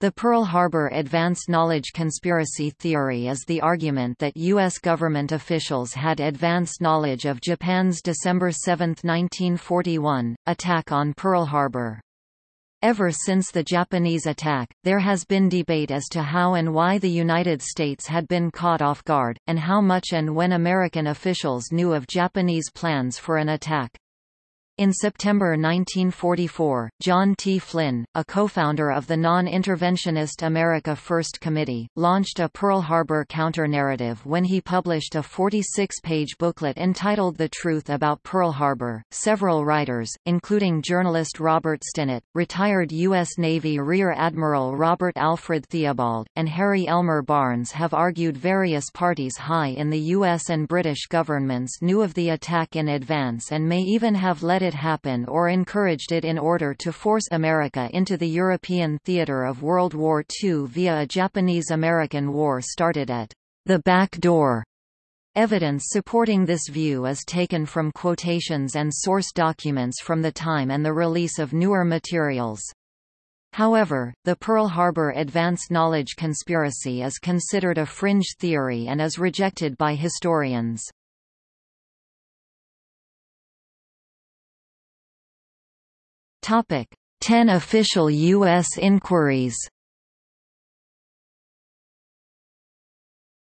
The Pearl Harbor advanced Knowledge Conspiracy Theory is the argument that U.S. government officials had advanced knowledge of Japan's December 7, 1941, attack on Pearl Harbor. Ever since the Japanese attack, there has been debate as to how and why the United States had been caught off guard, and how much and when American officials knew of Japanese plans for an attack. In September 1944, John T. Flynn, a co-founder of the non-interventionist America First Committee, launched a Pearl Harbor counter-narrative when he published a 46-page booklet entitled The Truth About Pearl Harbor. Several writers, including journalist Robert Stinnett, retired U.S. Navy Rear Admiral Robert Alfred Theobald, and Harry Elmer Barnes have argued various parties high in the U.S. and British governments knew of the attack in advance and may even have let it happen or encouraged it in order to force America into the European theater of World War II via a Japanese-American war started at the back door. Evidence supporting this view is taken from quotations and source documents from the time and the release of newer materials. However, the Pearl Harbor Advance Knowledge Conspiracy is considered a fringe theory and is rejected by historians. Topic: 10 official U.S. inquiries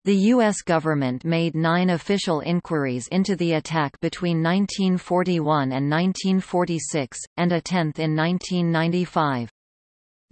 The U.S. government made nine official inquiries into the attack between 1941 and 1946, and a tenth in 1995.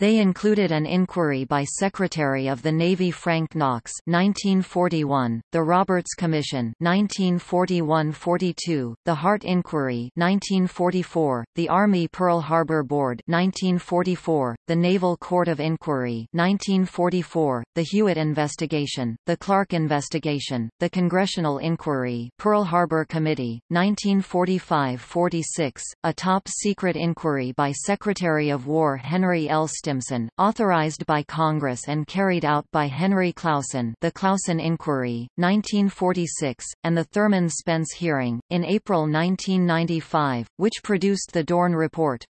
They included an inquiry by Secretary of the Navy Frank Knox 1941, the Roberts Commission 1941-42, the Hart Inquiry 1944, the Army Pearl Harbor Board 1944, the Naval Court of Inquiry 1944, the Hewitt Investigation, the Clark Investigation, the Congressional Inquiry Pearl Harbor Committee 1945-46, a top-secret inquiry by Secretary of War Henry L. Stimson, authorized by Congress and carried out by Henry Clausen the Clausen Inquiry, 1946, and the Thurmond Spence hearing, in April 1995, which produced the Dorn Report.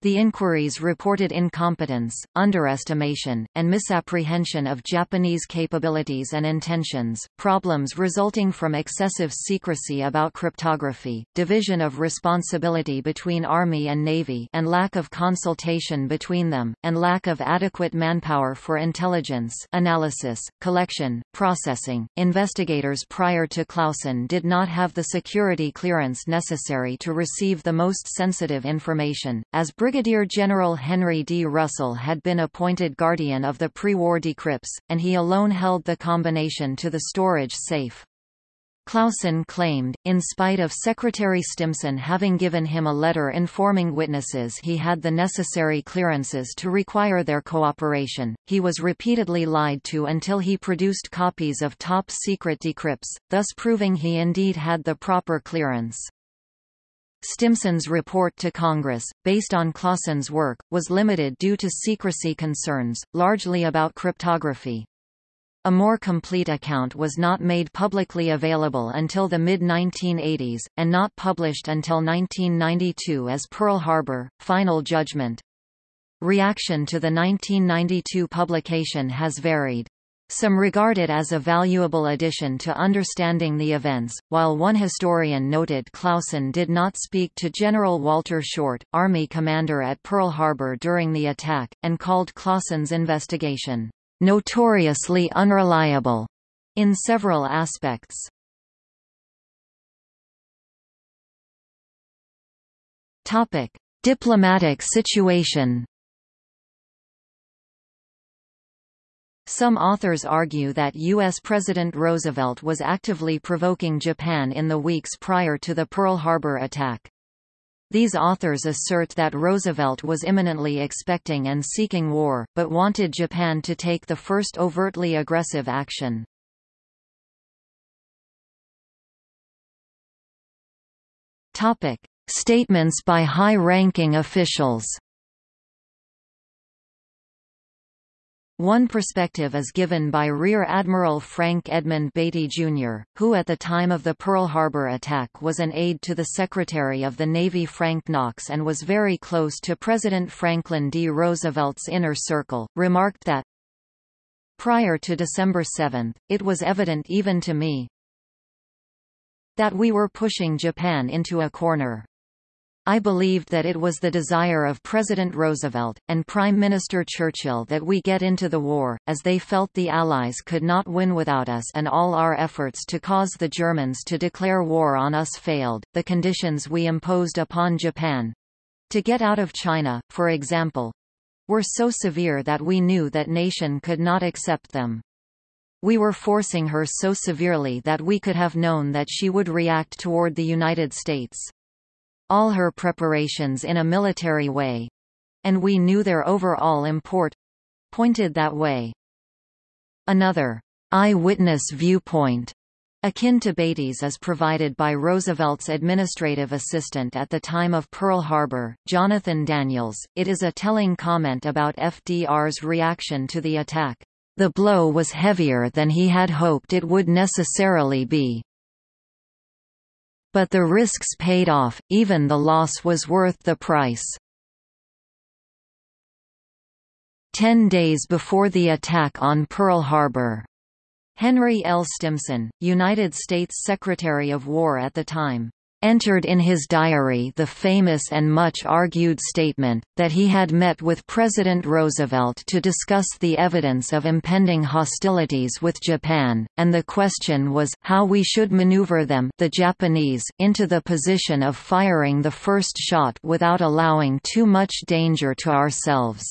The inquiries reported incompetence, underestimation, and misapprehension of Japanese capabilities and intentions, problems resulting from excessive secrecy about cryptography, division of responsibility between Army and Navy and lack of consultation between them, and lack of adequate manpower for intelligence analysis, collection, processing. Investigators prior to Clausen did not have the security clearance necessary to receive the most sensitive information, as Brigadier General Henry D. Russell had been appointed guardian of the pre-war decrypts, and he alone held the combination to the storage safe. Clausen claimed, in spite of Secretary Stimson having given him a letter informing witnesses he had the necessary clearances to require their cooperation, he was repeatedly lied to until he produced copies of top-secret decrypts, thus proving he indeed had the proper clearance. Stimson's report to Congress, based on Clausen's work, was limited due to secrecy concerns, largely about cryptography. A more complete account was not made publicly available until the mid-1980s, and not published until 1992 as Pearl Harbor, Final Judgment. Reaction to the 1992 publication has varied. Some regard it as a valuable addition to understanding the events, while one historian noted Clausen did not speak to General Walter Short, Army commander at Pearl Harbor during the attack, and called Clausen's investigation, "...notoriously unreliable," in several aspects. Diplomatic situation Some authors argue that U.S. President Roosevelt was actively provoking Japan in the weeks prior to the Pearl Harbor attack. These authors assert that Roosevelt was imminently expecting and seeking war, but wanted Japan to take the first overtly aggressive action. Statements by high-ranking officials One perspective is given by Rear Admiral Frank Edmund Beatty, Jr., who at the time of the Pearl Harbor attack was an aide to the Secretary of the Navy Frank Knox and was very close to President Franklin D. Roosevelt's inner circle, remarked that, Prior to December 7, it was evident even to me that we were pushing Japan into a corner. I believed that it was the desire of President Roosevelt, and Prime Minister Churchill that we get into the war, as they felt the Allies could not win without us and all our efforts to cause the Germans to declare war on us failed. The conditions we imposed upon Japan—to get out of China, for example, were so severe that we knew that nation could not accept them. We were forcing her so severely that we could have known that she would react toward the United States all her preparations in a military way and we knew their overall import pointed that way. Another eyewitness viewpoint akin to Beatty's is provided by Roosevelt's administrative assistant at the time of Pearl Harbor, Jonathan Daniels. It is a telling comment about FDR's reaction to the attack. The blow was heavier than he had hoped it would necessarily be. But the risks paid off, even the loss was worth the price. Ten days before the attack on Pearl Harbor. Henry L. Stimson, United States Secretary of War at the time entered in his diary the famous and much argued statement, that he had met with President Roosevelt to discuss the evidence of impending hostilities with Japan, and the question was, how we should maneuver them the Japanese into the position of firing the first shot without allowing too much danger to ourselves.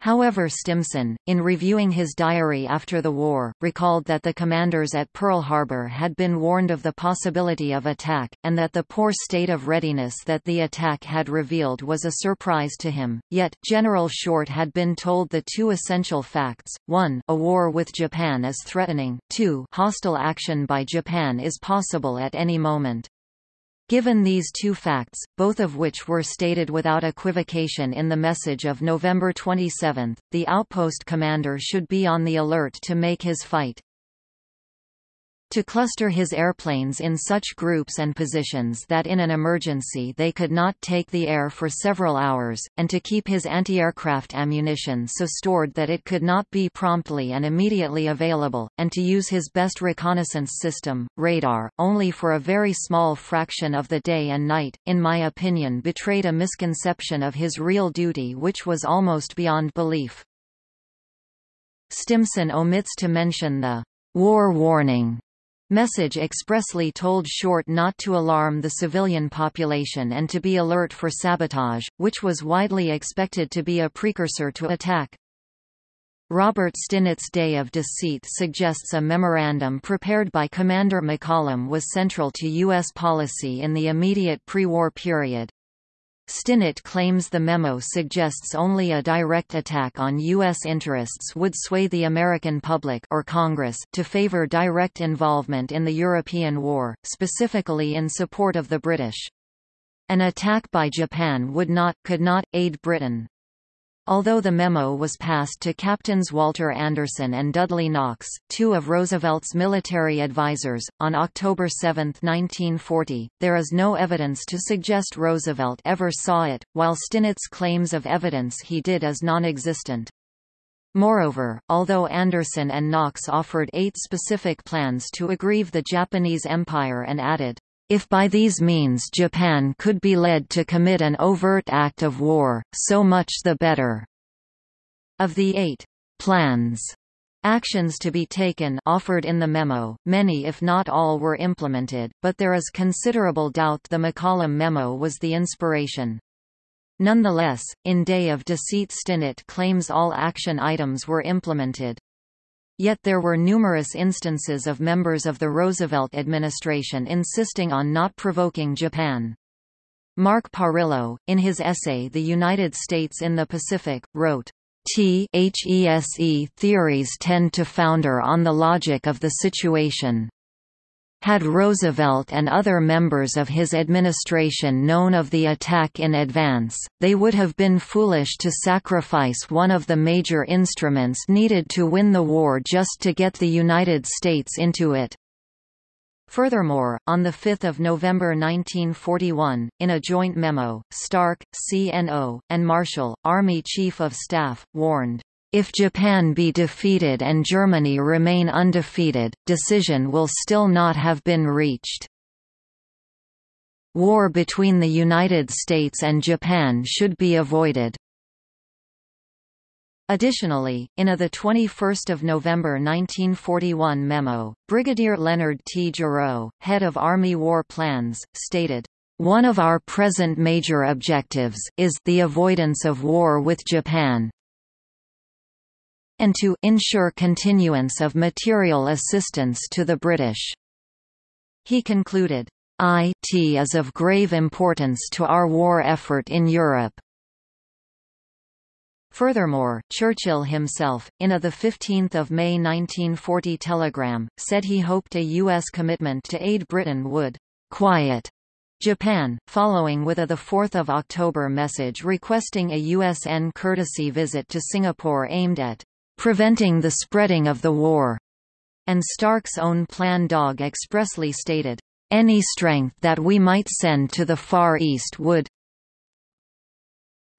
However Stimson, in reviewing his diary after the war, recalled that the commanders at Pearl Harbor had been warned of the possibility of attack, and that the poor state of readiness that the attack had revealed was a surprise to him. Yet, General Short had been told the two essential facts, 1 a war with Japan is threatening, 2 hostile action by Japan is possible at any moment. Given these two facts, both of which were stated without equivocation in the message of November 27, the outpost commander should be on the alert to make his fight to cluster his airplanes in such groups and positions that in an emergency they could not take the air for several hours, and to keep his anti-aircraft ammunition so stored that it could not be promptly and immediately available, and to use his best reconnaissance system, radar, only for a very small fraction of the day and night, in my opinion betrayed a misconception of his real duty which was almost beyond belief. Stimson omits to mention the war warning Message expressly told Short not to alarm the civilian population and to be alert for sabotage, which was widely expected to be a precursor to attack. Robert Stinnett's Day of Deceit suggests a memorandum prepared by Commander McCollum was central to U.S. policy in the immediate pre-war period. Stinnett claims the memo suggests only a direct attack on U.S. interests would sway the American public or Congress to favor direct involvement in the European War, specifically in support of the British. An attack by Japan would not, could not, aid Britain. Although the memo was passed to Captains Walter Anderson and Dudley Knox, two of Roosevelt's military advisers, on October 7, 1940, there is no evidence to suggest Roosevelt ever saw it, while Stinnett's claims of evidence he did is non-existent. Moreover, although Anderson and Knox offered eight specific plans to aggrieve the Japanese Empire and added, if by these means Japan could be led to commit an overt act of war, so much the better. Of the eight plans actions to be taken offered in the memo, many if not all were implemented, but there is considerable doubt the McCollum memo was the inspiration. Nonetheless, in Day of Deceit Stinnett claims all action items were implemented. Yet there were numerous instances of members of the Roosevelt administration insisting on not provoking Japan. Mark Parillo, in his essay The United States in the Pacific, wrote, THESE theories tend to founder on the logic of the situation. Had Roosevelt and other members of his administration known of the attack in advance, they would have been foolish to sacrifice one of the major instruments needed to win the war just to get the United States into it. Furthermore, on 5 November 1941, in a joint memo, Stark, CNO, and Marshall, Army Chief of Staff, warned, if Japan be defeated and Germany remain undefeated, decision will still not have been reached. War between the United States and Japan should be avoided. Additionally, in a 21 November 1941 memo, Brigadier Leonard T. Gerow, head of Army War Plans, stated, one of our present major objectives is the avoidance of war with Japan, and to ensure continuance of material assistance to the British. He concluded, IT is of grave importance to our war effort in Europe. Furthermore, Churchill himself, in a 15 May 1940 telegram, said he hoped a U.S. commitment to aid Britain would «quiet» Japan, following with a 4 October message requesting a USN courtesy visit to Singapore aimed at preventing the spreading of the war, and Stark's own plan Dog expressly stated, any strength that we might send to the Far East would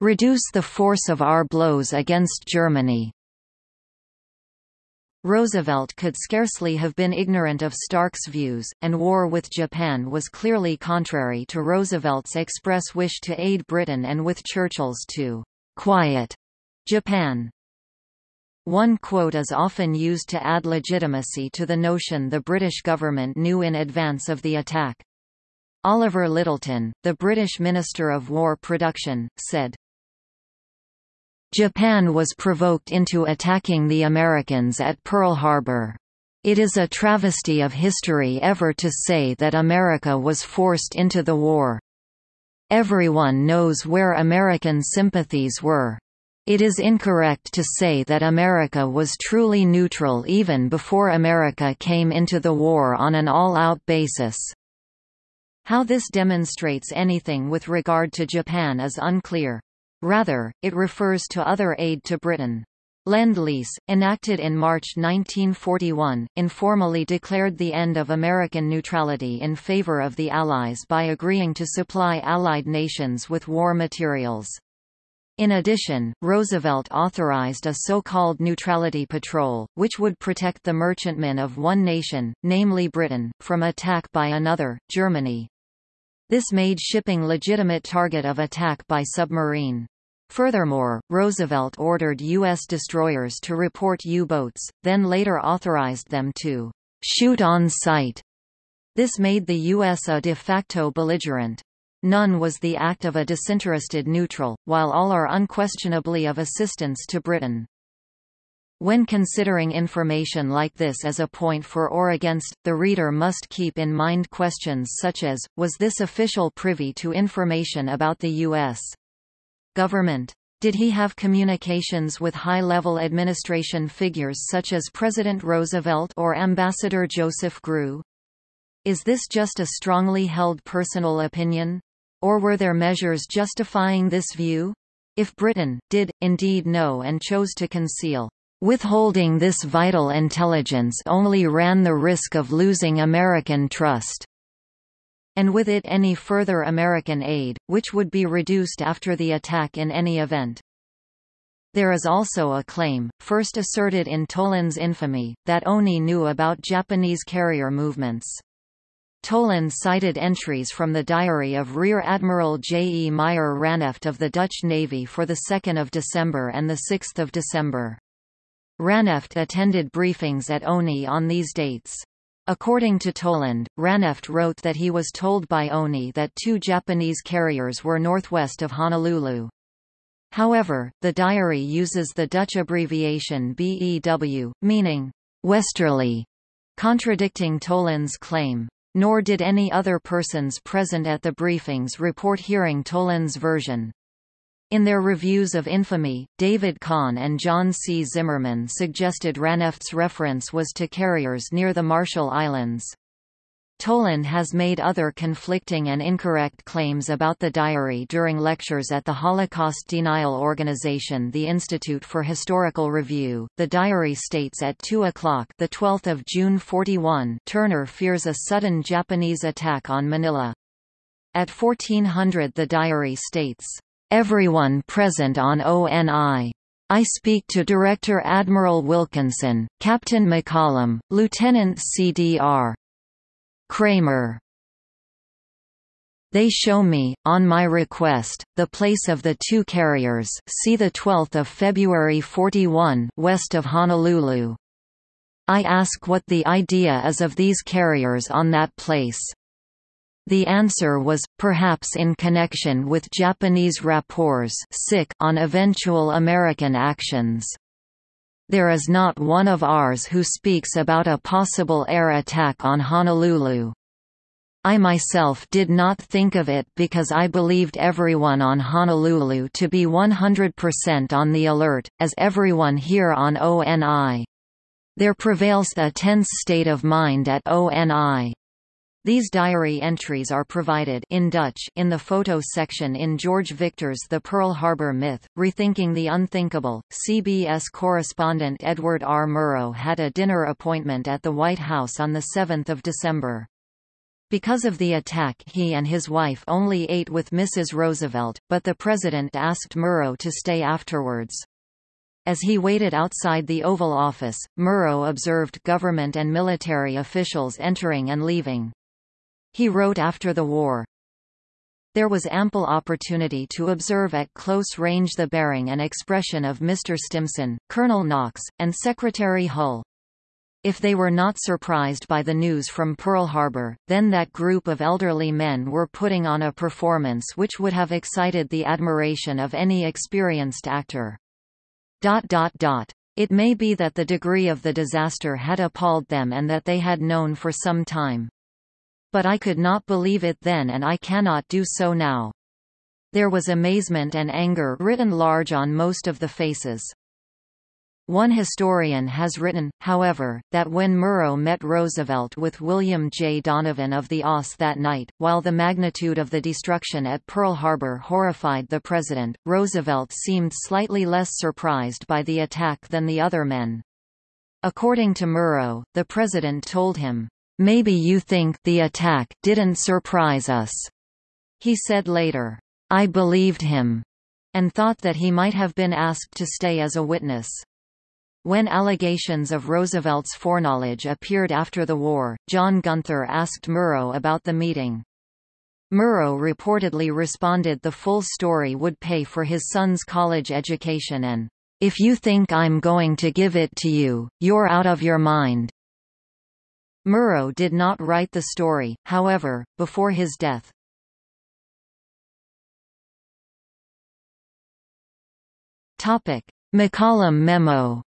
reduce the force of our blows against Germany. Roosevelt could scarcely have been ignorant of Stark's views, and war with Japan was clearly contrary to Roosevelt's express wish to aid Britain and with Churchill's to quiet Japan. One quote is often used to add legitimacy to the notion the British government knew in advance of the attack. Oliver Lyttelton, the British Minister of War Production, said, Japan was provoked into attacking the Americans at Pearl Harbor. It is a travesty of history ever to say that America was forced into the war. Everyone knows where American sympathies were. It is incorrect to say that America was truly neutral even before America came into the war on an all-out basis. How this demonstrates anything with regard to Japan is unclear. Rather, it refers to other aid to Britain. Lend-Lease, enacted in March 1941, informally declared the end of American neutrality in favor of the Allies by agreeing to supply Allied nations with war materials. In addition, Roosevelt authorized a so-called neutrality patrol, which would protect the merchantmen of one nation, namely Britain, from attack by another, Germany. This made shipping legitimate target of attack by submarine. Furthermore, Roosevelt ordered U.S. destroyers to report U-boats, then later authorized them to shoot on sight. This made the U.S. a de facto belligerent. None was the act of a disinterested neutral, while all are unquestionably of assistance to Britain. When considering information like this as a point for or against, the reader must keep in mind questions such as, was this official privy to information about the U.S. government? Did he have communications with high-level administration figures such as President Roosevelt or Ambassador Joseph Grew? Is this just a strongly held personal opinion? Or were there measures justifying this view? If Britain, did, indeed know and chose to conceal, withholding this vital intelligence only ran the risk of losing American trust and with it any further American aid, which would be reduced after the attack in any event. There is also a claim, first asserted in Toland's infamy, that ONI knew about Japanese carrier movements. Toland cited entries from the diary of Rear Admiral J. E. Meyer Ranneft of the Dutch Navy for 2 December and 6 December. Ranneft attended briefings at ONI on these dates. According to Toland, Ranneft wrote that he was told by ONI that two Japanese carriers were northwest of Honolulu. However, the diary uses the Dutch abbreviation BEW, meaning, westerly, contradicting Toland's claim. Nor did any other persons present at the briefings report hearing Toland's version. In their reviews of Infamy, David Kahn and John C. Zimmerman suggested Ranneft's reference was to carriers near the Marshall Islands. Toland has made other conflicting and incorrect claims about the diary during lectures at the Holocaust denial organization the Institute for Historical Review. The diary states at 2 o'clock the 12th of June 41 Turner fears a sudden Japanese attack on Manila. At 1400 the diary states, "Everyone present on ONI I speak to Director Admiral Wilkinson, Captain McCollum, Lieutenant CDR. Kramer. They show me, on my request, the place of the two carriers see the 12th of February 41 west of Honolulu. I ask what the idea is of these carriers on that place. The answer was, perhaps in connection with Japanese rapports on eventual American actions. There is not one of ours who speaks about a possible air attack on Honolulu. I myself did not think of it because I believed everyone on Honolulu to be 100% on the alert, as everyone here on ONI. There prevails a tense state of mind at ONI. These diary entries are provided in Dutch in the photo section in George Victor's The Pearl Harbor Myth, Rethinking the Unthinkable. CBS correspondent Edward R. Murrow had a dinner appointment at the White House on 7 December. Because of the attack he and his wife only ate with Mrs. Roosevelt, but the president asked Murrow to stay afterwards. As he waited outside the Oval Office, Murrow observed government and military officials entering and leaving. He wrote after the war, there was ample opportunity to observe at close range the bearing and expression of Mr. Stimson, Colonel Knox, and Secretary Hull. If they were not surprised by the news from Pearl Harbor, then that group of elderly men were putting on a performance which would have excited the admiration of any experienced actor. Dot, dot, dot. It may be that the degree of the disaster had appalled them and that they had known for some time. But I could not believe it then and I cannot do so now. There was amazement and anger written large on most of the faces. One historian has written, however, that when Murrow met Roosevelt with William J. Donovan of the OSS that night, while the magnitude of the destruction at Pearl Harbor horrified the president, Roosevelt seemed slightly less surprised by the attack than the other men. According to Murrow, the president told him, Maybe you think the attack didn't surprise us. He said later, I believed him, and thought that he might have been asked to stay as a witness. When allegations of Roosevelt's foreknowledge appeared after the war, John Gunther asked Murrow about the meeting. Murrow reportedly responded the full story would pay for his son's college education and, "...if you think I'm going to give it to you, you're out of your mind." Murrow did not write the story, however, before his death. McCollum memo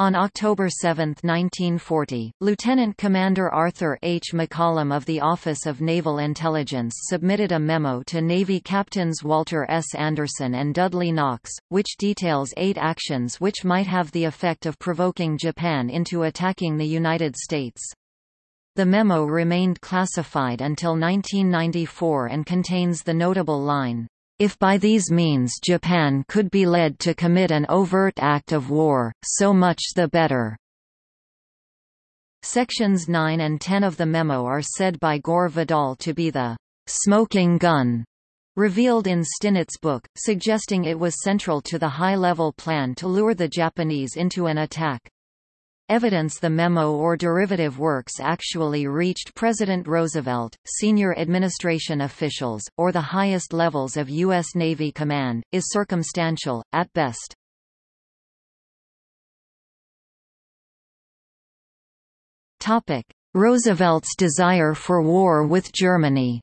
On October 7, 1940, Lieutenant Commander Arthur H. McCollum of the Office of Naval Intelligence submitted a memo to Navy Captains Walter S. Anderson and Dudley Knox, which details eight actions which might have the effect of provoking Japan into attacking the United States. The memo remained classified until 1994 and contains the notable line, if by these means Japan could be led to commit an overt act of war, so much the better. Sections 9 and 10 of the memo are said by Gore Vidal to be the smoking gun revealed in Stinnett's book, suggesting it was central to the high-level plan to lure the Japanese into an attack. Evidence the memo or derivative works actually reached President Roosevelt, senior administration officials, or the highest levels of U.S. Navy command, is circumstantial, at best. Roosevelt's desire for war with Germany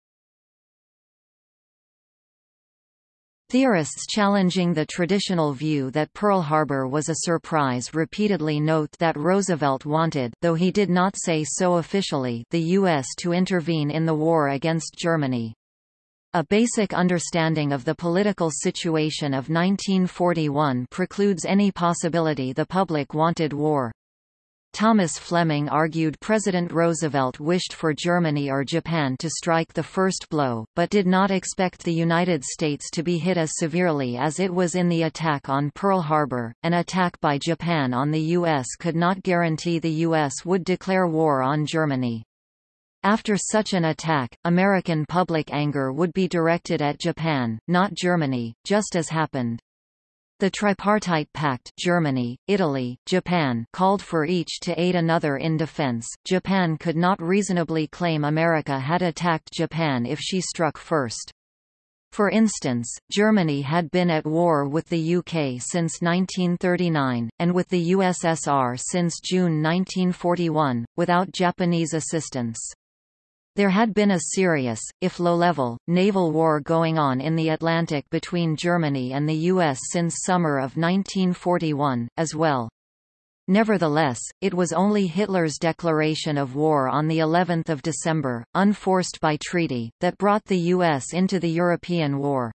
Theorists challenging the traditional view that Pearl Harbor was a surprise repeatedly note that Roosevelt wanted though he did not say so officially the U.S. to intervene in the war against Germany. A basic understanding of the political situation of 1941 precludes any possibility the public wanted war. Thomas Fleming argued President Roosevelt wished for Germany or Japan to strike the first blow, but did not expect the United States to be hit as severely as it was in the attack on Pearl Harbor. An attack by Japan on the U.S. could not guarantee the U.S. would declare war on Germany. After such an attack, American public anger would be directed at Japan, not Germany, just as happened. The Tripartite Pact Germany, Italy, Japan called for each to aid another in defense. Japan could not reasonably claim America had attacked Japan if she struck first. For instance, Germany had been at war with the UK since 1939, and with the USSR since June 1941, without Japanese assistance. There had been a serious, if low-level, naval war going on in the Atlantic between Germany and the U.S. since summer of 1941, as well. Nevertheless, it was only Hitler's declaration of war on the 11th of December, unforced by treaty, that brought the U.S. into the European war.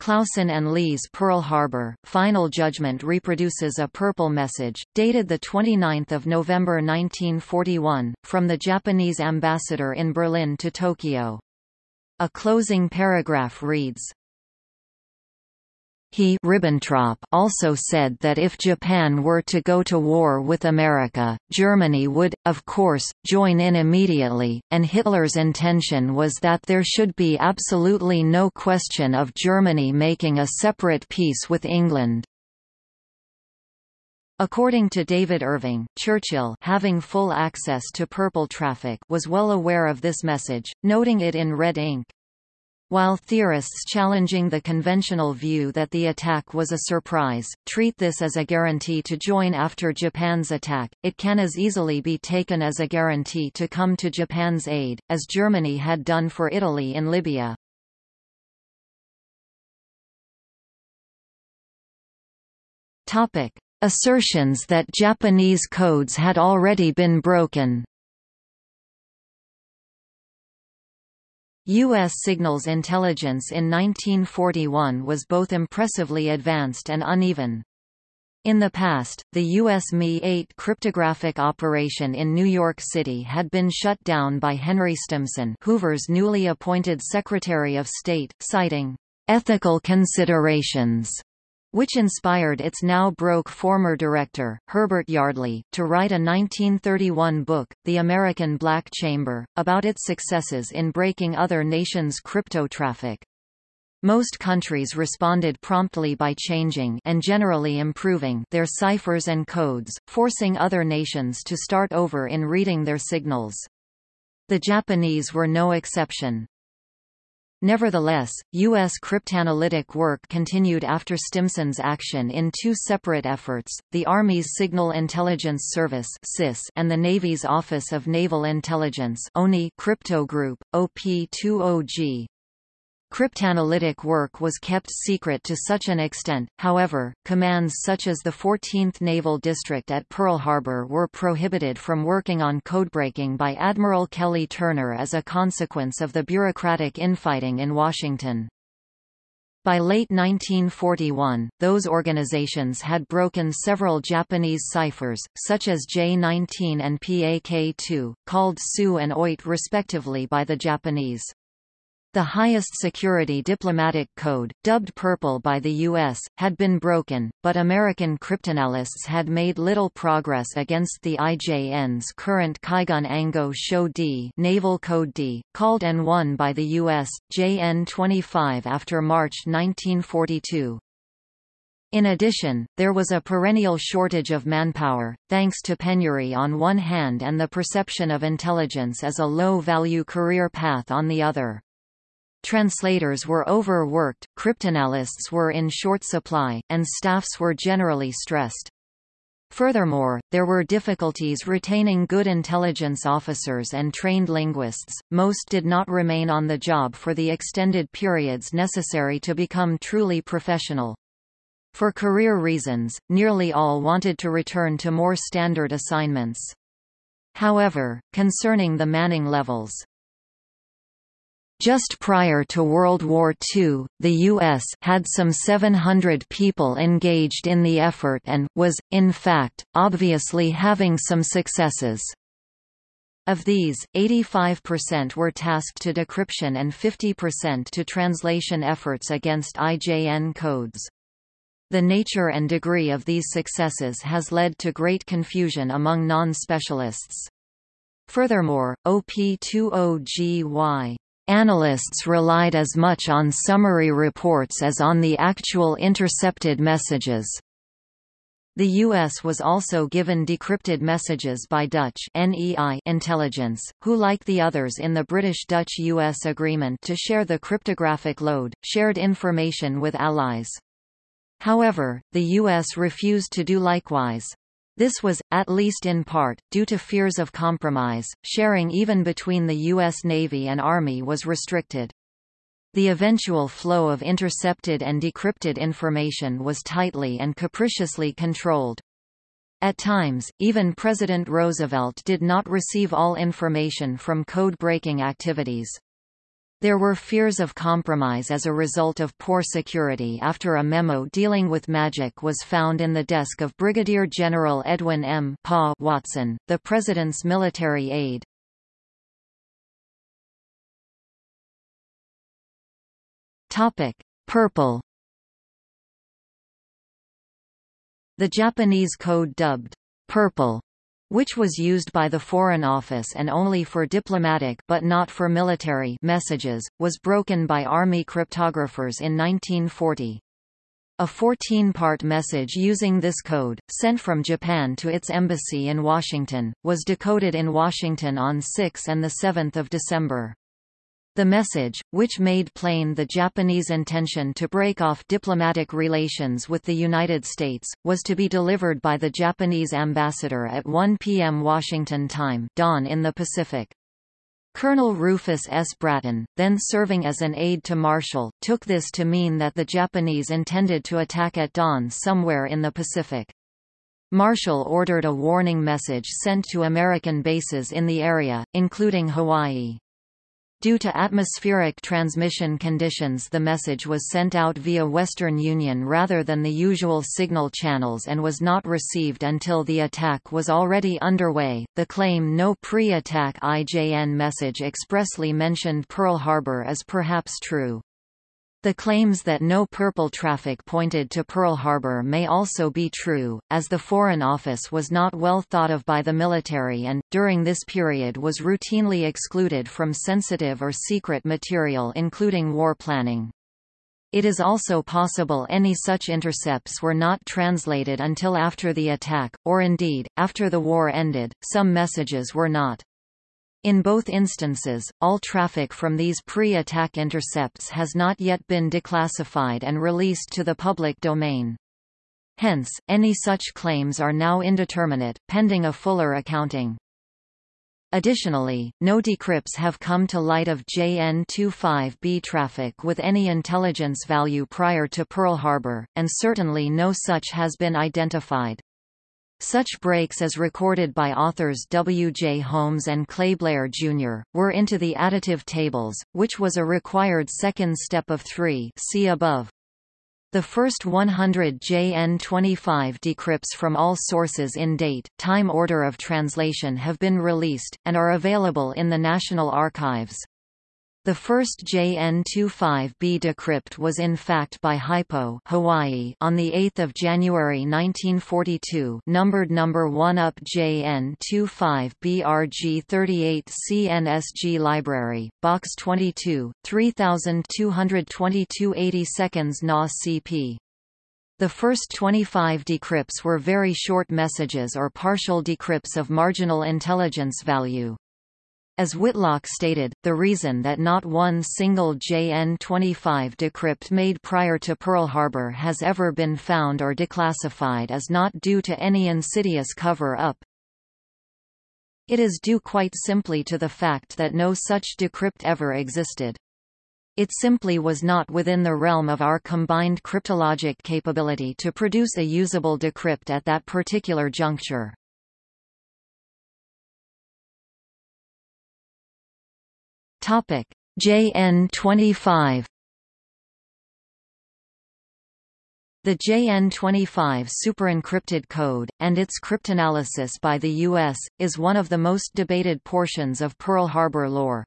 Clausen and Lee's Pearl Harbor, final judgment reproduces a purple message, dated 29 November 1941, from the Japanese ambassador in Berlin to Tokyo. A closing paragraph reads, he Ribbentrop also said that if Japan were to go to war with America, Germany would, of course, join in immediately, and Hitler's intention was that there should be absolutely no question of Germany making a separate peace with England. According to David Irving, Churchill having full access to purple traffic was well aware of this message, noting it in red ink. While theorists challenging the conventional view that the attack was a surprise, treat this as a guarantee to join after Japan's attack, it can as easily be taken as a guarantee to come to Japan's aid, as Germany had done for Italy in Libya. Assertions that Japanese codes had already been broken U.S. signals intelligence in 1941 was both impressively advanced and uneven. In the past, the U.S. Mi-8 cryptographic operation in New York City had been shut down by Henry Stimson Hoover's newly appointed Secretary of State, citing ethical considerations which inspired its now broke former director, Herbert Yardley, to write a 1931 book, The American Black Chamber, about its successes in breaking other nations' crypto traffic. Most countries responded promptly by changing and generally improving their ciphers and codes, forcing other nations to start over in reading their signals. The Japanese were no exception. Nevertheless, U.S. cryptanalytic work continued after Stimson's action in two separate efforts, the Army's Signal Intelligence Service and the Navy's Office of Naval Intelligence Crypto Group, OP-20G. Cryptanalytic work was kept secret to such an extent, however, commands such as the 14th Naval District at Pearl Harbor were prohibited from working on codebreaking by Admiral Kelly Turner as a consequence of the bureaucratic infighting in Washington. By late 1941, those organizations had broken several Japanese ciphers, such as J-19 and PAK-2, called SU and OIT respectively by the Japanese. The highest security diplomatic code, dubbed Purple by the U.S., had been broken, but American cryptanalysts had made little progress against the IJN's current Kaigun Ango Sho D Naval Code D, called N1 by the U.S., JN25 after March 1942. In addition, there was a perennial shortage of manpower, thanks to penury on one hand and the perception of intelligence as a low-value career path on the other. Translators were overworked, cryptanalysts were in short supply, and staffs were generally stressed. Furthermore, there were difficulties retaining good intelligence officers and trained linguists, most did not remain on the job for the extended periods necessary to become truly professional. For career reasons, nearly all wanted to return to more standard assignments. However, concerning the manning levels, Just prior to World War II, the U.S. had some 700 people engaged in the effort and, was, in fact, obviously having some successes. Of these, 85% were tasked to decryption and 50% to translation efforts against IJN codes. The nature and degree of these successes has led to great confusion among non-specialists. Furthermore, OP20GY Analysts relied as much on summary reports as on the actual intercepted messages. The U.S. was also given decrypted messages by Dutch NEI intelligence, who like the others in the British-Dutch-U.S. agreement to share the cryptographic load, shared information with allies. However, the U.S. refused to do likewise. This was, at least in part, due to fears of compromise. Sharing even between the U.S. Navy and Army was restricted. The eventual flow of intercepted and decrypted information was tightly and capriciously controlled. At times, even President Roosevelt did not receive all information from code-breaking activities. There were fears of compromise as a result of poor security after a memo dealing with magic was found in the desk of Brigadier General Edwin M. Pa Watson, the President's military aide. Purple The Japanese code dubbed purple which was used by the Foreign Office and only for diplomatic but not for military messages, was broken by Army cryptographers in 1940. A 14-part message using this code, sent from Japan to its embassy in Washington, was decoded in Washington on 6 and 7 December. The message, which made plain the Japanese intention to break off diplomatic relations with the United States, was to be delivered by the Japanese ambassador at 1 p.m. Washington time dawn in the Pacific. Colonel Rufus S. Bratton, then serving as an aide to Marshall, took this to mean that the Japanese intended to attack at dawn somewhere in the Pacific. Marshall ordered a warning message sent to American bases in the area, including Hawaii. Due to atmospheric transmission conditions the message was sent out via Western Union rather than the usual signal channels and was not received until the attack was already underway. The claim no pre-attack IJN message expressly mentioned Pearl Harbor is perhaps true. The claims that no purple traffic pointed to Pearl Harbor may also be true, as the Foreign Office was not well thought of by the military and, during this period was routinely excluded from sensitive or secret material including war planning. It is also possible any such intercepts were not translated until after the attack, or indeed, after the war ended, some messages were not. In both instances, all traffic from these pre-attack intercepts has not yet been declassified and released to the public domain. Hence, any such claims are now indeterminate, pending a fuller accounting. Additionally, no decrypts have come to light of JN-25B traffic with any intelligence value prior to Pearl Harbor, and certainly no such has been identified. Such breaks as recorded by authors W. J. Holmes and Clay Blair, Jr., were into the additive tables, which was a required second step of three see above. The first 100 JN25 decrypts from all sources in date, time order of translation have been released, and are available in the National Archives. The first JN-25B decrypt was in fact by Hypo Hawaii on 8 January 1942 numbered number 1 up JN-25BRG38 CNSG Library, Box 22, 3222 80 seconds NA CP. The first 25 decrypts were very short messages or partial decrypts of marginal intelligence value. As Whitlock stated, the reason that not one single JN-25 decrypt made prior to Pearl Harbor has ever been found or declassified is not due to any insidious cover-up. It is due quite simply to the fact that no such decrypt ever existed. It simply was not within the realm of our combined cryptologic capability to produce a usable decrypt at that particular juncture. Topic: JN25 The JN25 superencrypted code, and its cryptanalysis by the U.S., is one of the most debated portions of Pearl Harbor lore.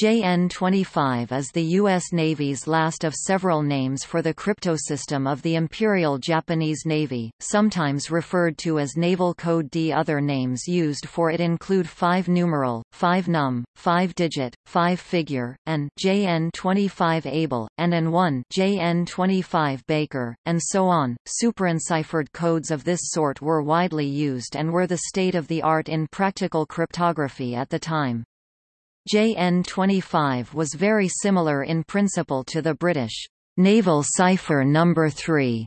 JN-25 is the U.S. Navy's last of several names for the cryptosystem of the Imperial Japanese Navy, sometimes referred to as Naval Code D. Other names used for it include 5-numeral, 5-num, 5-digit, 5-figure, and JN-25 Able, and an 1 JN-25 Baker, and so on. Superenciphered codes of this sort were widely used and were the state of the art in practical cryptography at the time. JN25 was very similar in principle to the British naval cipher number 3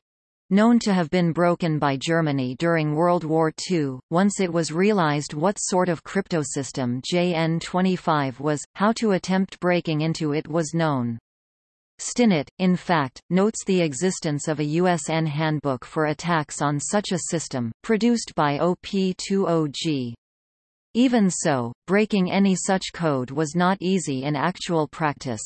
known to have been broken by Germany during World War II. Once it was realized what sort of cryptosystem JN25 was, how to attempt breaking into it was known. Stinnett, in fact, notes the existence of a USN handbook for attacks on such a system, produced by OP20G. Even so, breaking any such code was not easy in actual practice.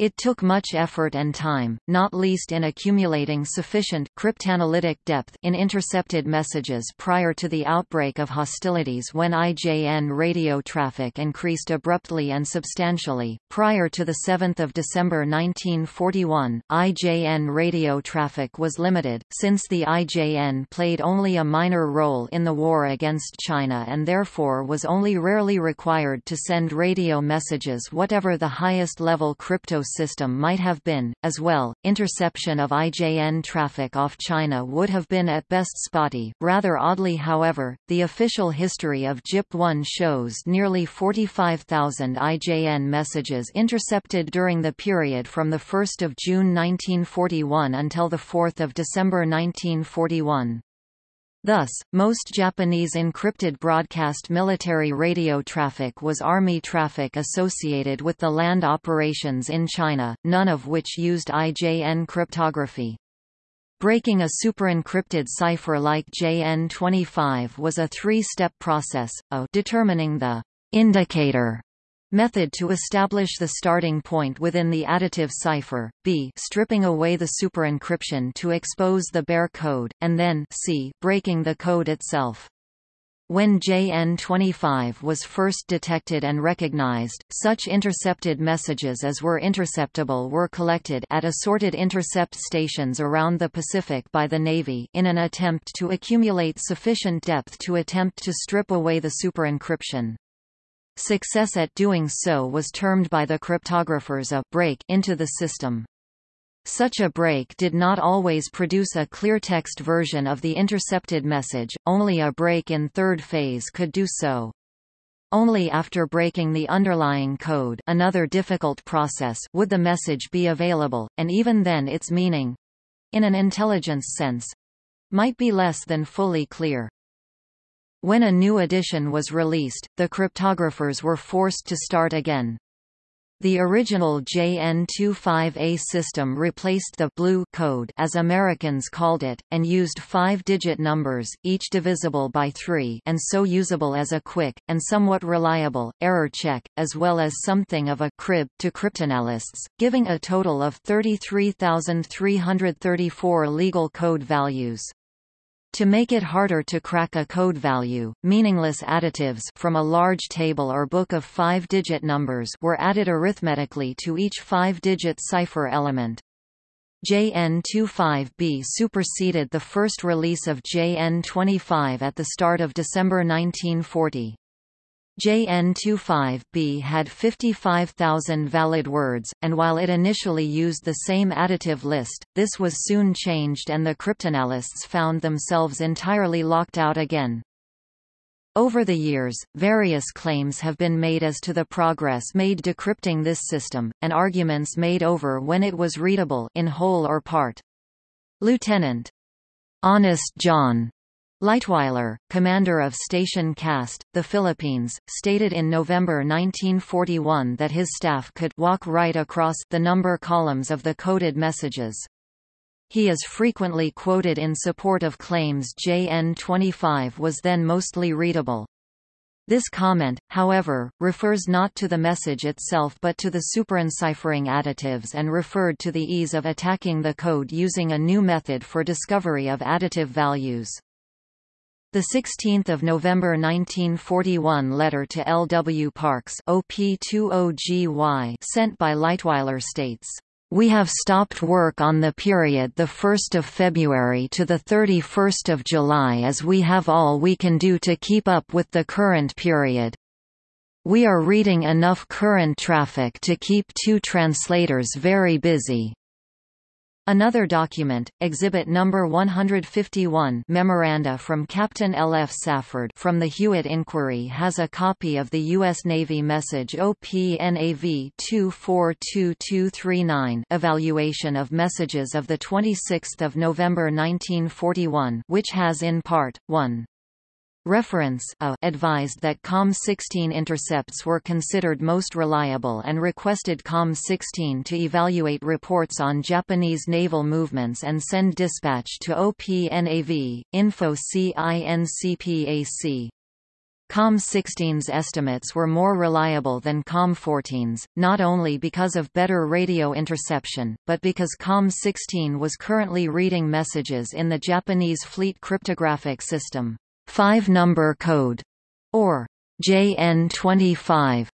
It took much effort and time, not least in accumulating sufficient cryptanalytic depth in intercepted messages prior to the outbreak of hostilities when IJN radio traffic increased abruptly and substantially. Prior to the 7th of December 1941, IJN radio traffic was limited, since the IJN played only a minor role in the war against China and therefore was only rarely required to send radio messages whatever the highest level crypto system might have been. As well, interception of IJN traffic off China would have been at best spotty. Rather oddly, however, the official history of JIP-1 shows nearly 45,000 IJN messages intercepted during the period from 1 June 1941 until 4 December 1941. Thus, most Japanese encrypted broadcast military radio traffic was Army traffic associated with the land operations in China, none of which used IJN cryptography. Breaking a superencrypted cipher like JN25 was a three-step process, a determining the indicator Method to establish the starting point within the additive cipher, b stripping away the superencryption to expose the bare code, and then c breaking the code itself. When JN25 was first detected and recognized, such intercepted messages as were interceptable were collected at assorted intercept stations around the Pacific by the Navy in an attempt to accumulate sufficient depth to attempt to strip away the superencryption. Success at doing so was termed by the cryptographers a break into the system. Such a break did not always produce a clear text version of the intercepted message, only a break in third phase could do so. Only after breaking the underlying code another difficult process would the message be available, and even then its meaning—in an intelligence sense—might be less than fully clear. When a new edition was released, the cryptographers were forced to start again. The original JN25A system replaced the blue code as Americans called it, and used five-digit numbers, each divisible by three and so usable as a quick, and somewhat reliable, error check, as well as something of a crib to cryptanalysts, giving a total of 33,334 legal code values. To make it harder to crack a code value, meaningless additives from a large table or book of five-digit numbers were added arithmetically to each five-digit cipher element. JN25B superseded the first release of JN25 at the start of December 1940. JN25B had 55,000 valid words, and while it initially used the same additive list, this was soon changed and the cryptanalysts found themselves entirely locked out again. Over the years, various claims have been made as to the progress made decrypting this system, and arguments made over when it was readable in whole or part. Lieutenant Honest John Lietwiler, commander of Station Cast, the Philippines, stated in November 1941 that his staff could walk right across the number columns of the coded messages. He is frequently quoted in support of claims JN25 was then mostly readable. This comment, however, refers not to the message itself but to the superenciphering additives and referred to the ease of attacking the code using a new method for discovery of additive values. The 16th of November 1941 letter to L. W. Parks OP20GY sent by Lietwiler states, "We have stopped work on the period the 1st of February to the 31st of July as we have all we can do to keep up with the current period. We are reading enough current traffic to keep two translators very busy." Another document, Exhibit Number 151 Memoranda from Captain L. F. Safford from the Hewitt Inquiry has a copy of the U.S. Navy message OPNAV 242239 Evaluation of Messages of 26 November 1941 which has in part, 1. Reference a advised that COM-16 intercepts were considered most reliable and requested COM-16 to evaluate reports on Japanese naval movements and send dispatch to OPNAV, info CINCPAC. COM-16's estimates were more reliable than COM-14's, not only because of better radio interception, but because COM-16 was currently reading messages in the Japanese fleet cryptographic system five-number code, or JN25,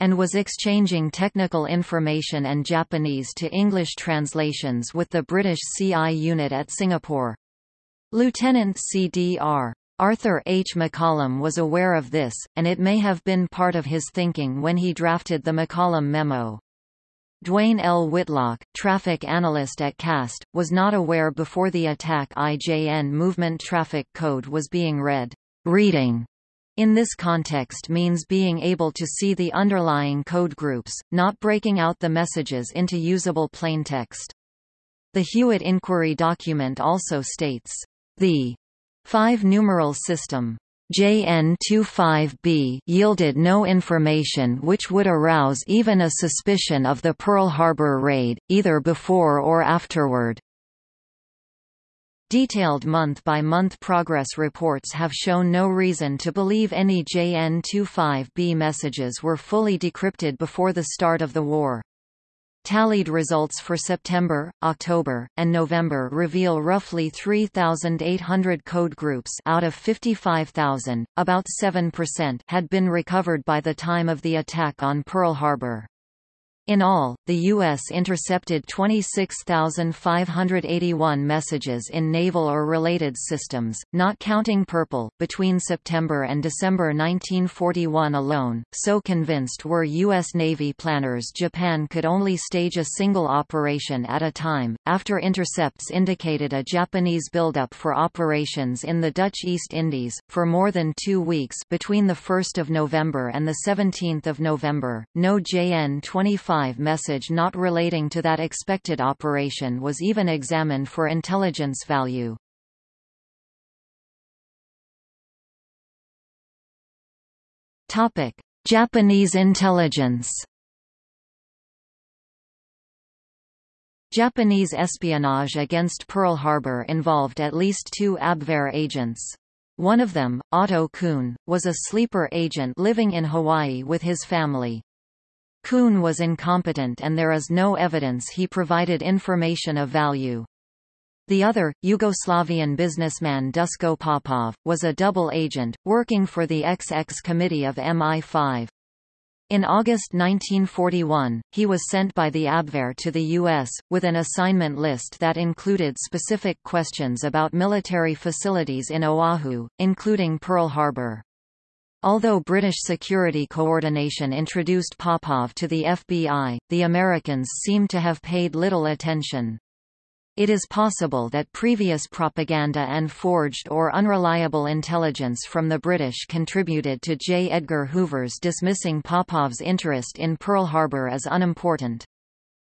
and was exchanging technical information and Japanese to English translations with the British CI unit at Singapore. Lieutenant CDR. Arthur H. McCollum was aware of this, and it may have been part of his thinking when he drafted the McCollum memo. Duane L. Whitlock, traffic analyst at CAST, was not aware before the attack IJN movement traffic code was being read. Reading in this context means being able to see the underlying code groups, not breaking out the messages into usable plaintext. The Hewitt inquiry document also states, the five-numeral system JN-25B yielded no information which would arouse even a suspicion of the Pearl Harbor raid, either before or afterward. Detailed month-by-month -month progress reports have shown no reason to believe any JN-25B messages were fully decrypted before the start of the war. Tallied results for September, October, and November reveal roughly 3,800 code groups out of 55,000, about 7% had been recovered by the time of the attack on Pearl Harbor. In all, the U.S. intercepted 26,581 messages in naval or related systems, not counting Purple, between September and December 1941 alone. So convinced were U.S. Navy planners Japan could only stage a single operation at a time, after intercepts indicated a Japanese buildup for operations in the Dutch East Indies, for more than two weeks between 1 November and 17 November. No JN-25 message not relating to that expected operation was even examined for intelligence value. Topic: Japanese intelligence. Japanese espionage against Pearl Harbor involved at least two Abwehr agents. One of them, Otto Kuhn, was a sleeper agent living in Hawaii with his family. Kuhn was incompetent and there is no evidence he provided information of value. The other, Yugoslavian businessman Dusko Popov, was a double agent, working for the XX Committee of MI5. In August 1941, he was sent by the Abwehr to the U.S., with an assignment list that included specific questions about military facilities in Oahu, including Pearl Harbor. Although British security coordination introduced Popov to the FBI, the Americans seem to have paid little attention. It is possible that previous propaganda and forged or unreliable intelligence from the British contributed to J. Edgar Hoover's dismissing Popov's interest in Pearl Harbor as unimportant.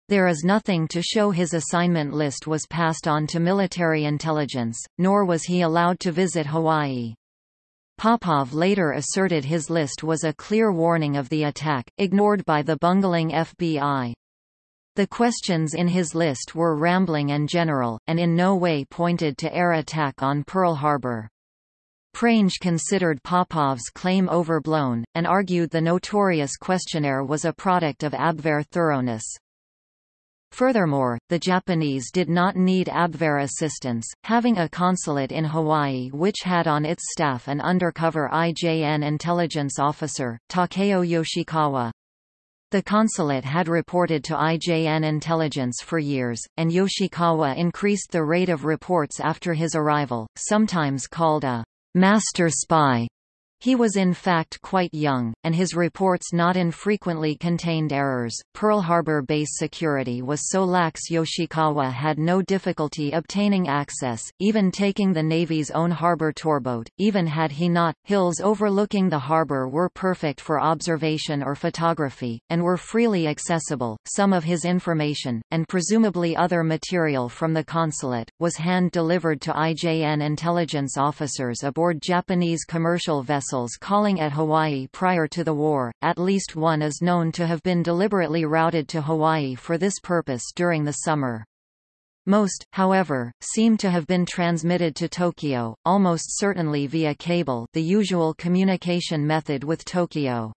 There is nothing to show his assignment list was passed on to military intelligence, nor was he allowed to visit Hawaii. Popov later asserted his list was a clear warning of the attack, ignored by the bungling FBI. The questions in his list were rambling and general, and in no way pointed to air attack on Pearl Harbor. Prange considered Popov's claim overblown, and argued the notorious questionnaire was a product of Abwehr thoroughness. Furthermore, the Japanese did not need Abwehr assistance, having a consulate in Hawaii which had on its staff an undercover IJN intelligence officer, Takeo Yoshikawa. The consulate had reported to IJN intelligence for years, and Yoshikawa increased the rate of reports after his arrival, sometimes called a master spy. He was in fact quite young, and his reports not infrequently contained errors. Pearl Harbor base security was so lax Yoshikawa had no difficulty obtaining access, even taking the Navy's own harbor tourboat, even had he not. Hills overlooking the harbor were perfect for observation or photography, and were freely accessible. Some of his information, and presumably other material from the consulate, was hand-delivered to IJN intelligence officers aboard Japanese commercial vessels calling at Hawaii prior to the war, at least one is known to have been deliberately routed to Hawaii for this purpose during the summer. Most, however, seem to have been transmitted to Tokyo, almost certainly via cable the usual communication method with Tokyo.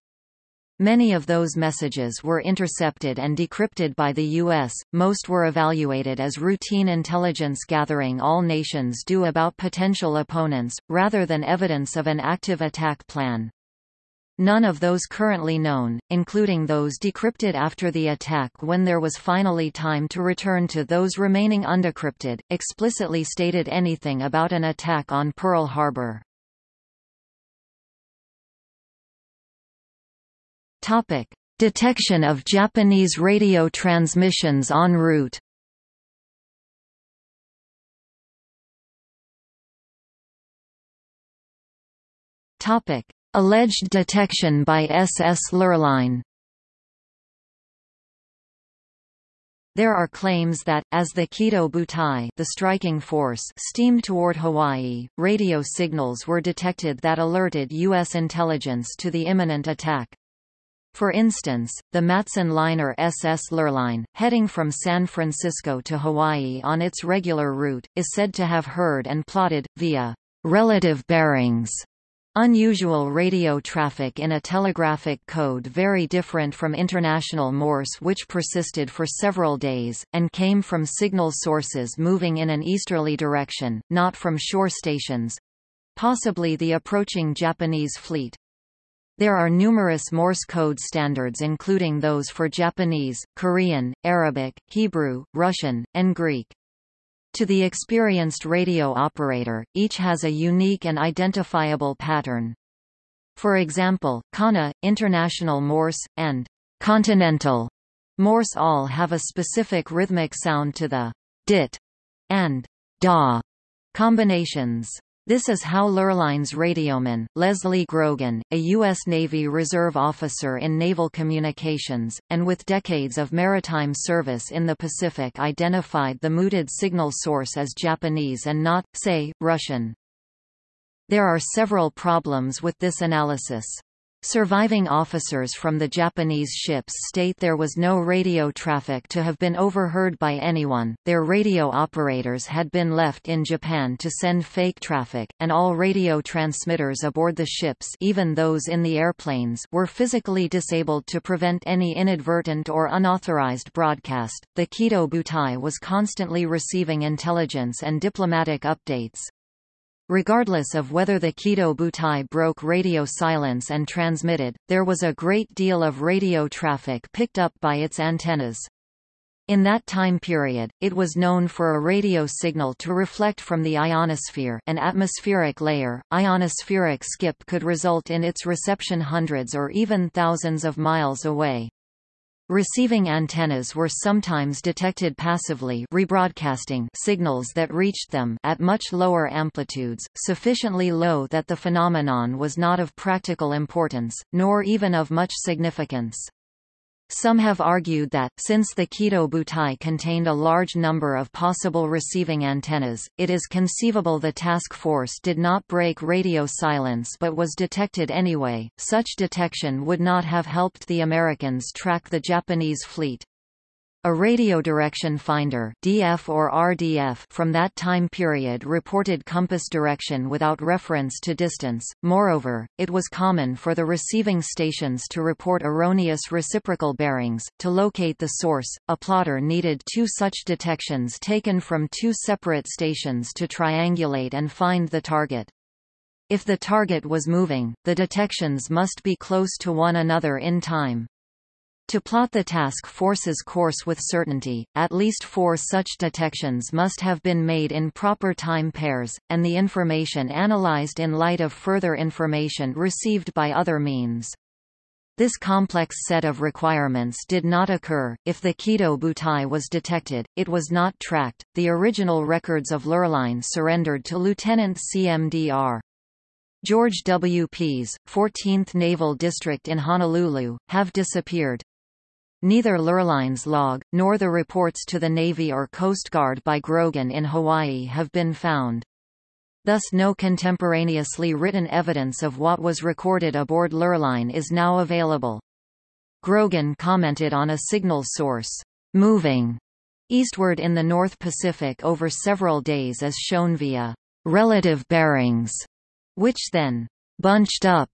Many of those messages were intercepted and decrypted by the U.S., most were evaluated as routine intelligence gathering all nations do about potential opponents, rather than evidence of an active attack plan. None of those currently known, including those decrypted after the attack when there was finally time to return to those remaining undecrypted, explicitly stated anything about an attack on Pearl Harbor. Topic: Detection of Japanese radio transmissions en route. Topic: Alleged detection by SS Lurline. There are claims that, as the Kido Butai the striking force steamed toward Hawaii, radio signals were detected that alerted U.S. intelligence to the imminent attack. For instance, the Matson liner SS Lurline, heading from San Francisco to Hawaii on its regular route, is said to have heard and plotted, via relative bearings, Unusual radio traffic in a telegraphic code very different from international Morse which persisted for several days, and came from signal sources moving in an easterly direction, not from shore stations—possibly the approaching Japanese fleet. There are numerous Morse code standards including those for Japanese, Korean, Arabic, Hebrew, Russian, and Greek. To the experienced radio operator, each has a unique and identifiable pattern. For example, Kana, International Morse, and Continental Morse all have a specific rhythmic sound to the dit and da combinations. This is how Lurline's radioman, Leslie Grogan, a U.S. Navy Reserve officer in naval communications, and with decades of maritime service in the Pacific identified the mooted signal source as Japanese and not, say, Russian. There are several problems with this analysis. Surviving officers from the Japanese ships state there was no radio traffic to have been overheard by anyone, their radio operators had been left in Japan to send fake traffic, and all radio transmitters aboard the ships even those in the airplanes were physically disabled to prevent any inadvertent or unauthorized broadcast. The Kido Butai was constantly receiving intelligence and diplomatic updates. Regardless of whether the Kido Butai broke radio silence and transmitted, there was a great deal of radio traffic picked up by its antennas. In that time period, it was known for a radio signal to reflect from the ionosphere an atmospheric layer. Ionospheric skip could result in its reception hundreds or even thousands of miles away. Receiving antennas were sometimes detected passively rebroadcasting signals that reached them at much lower amplitudes, sufficiently low that the phenomenon was not of practical importance, nor even of much significance. Some have argued that, since the Kido Butai contained a large number of possible receiving antennas, it is conceivable the task force did not break radio silence but was detected anyway. Such detection would not have helped the Americans track the Japanese fleet. A radio direction finder DF or RDF from that time period reported compass direction without reference to distance. Moreover, it was common for the receiving stations to report erroneous reciprocal bearings. To locate the source, a plotter needed two such detections taken from two separate stations to triangulate and find the target. If the target was moving, the detections must be close to one another in time. To plot the task force's course with certainty, at least four such detections must have been made in proper time pairs, and the information analyzed in light of further information received by other means. This complex set of requirements did not occur. If the Kido Butai was detected, it was not tracked. The original records of Lurline surrendered to Lieutenant CMDR. George W. Pease, 14th Naval District in Honolulu, have disappeared. Neither Lurline's log, nor the reports to the Navy or Coast Guard by Grogan in Hawaii have been found. Thus no contemporaneously written evidence of what was recorded aboard Lurline is now available. Grogan commented on a signal source, moving eastward in the North Pacific over several days as shown via relative bearings, which then bunched up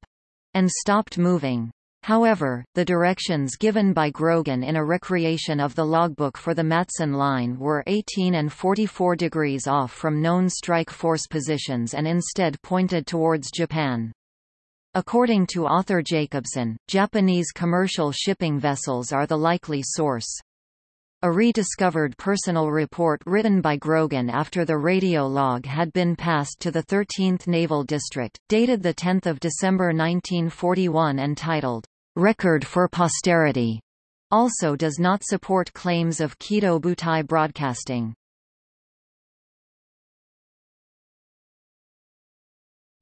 and stopped moving. However, the directions given by Grogan in a recreation of the logbook for the Matson line were 18 and 44 degrees off from known strike force positions and instead pointed towards Japan. According to author Jacobsen, Japanese commercial shipping vessels are the likely source. A rediscovered personal report written by Grogan after the radio log had been passed to the 13th Naval District, dated 10 December 1941 and titled, record for posterity also does not support claims of Kido Butai broadcasting.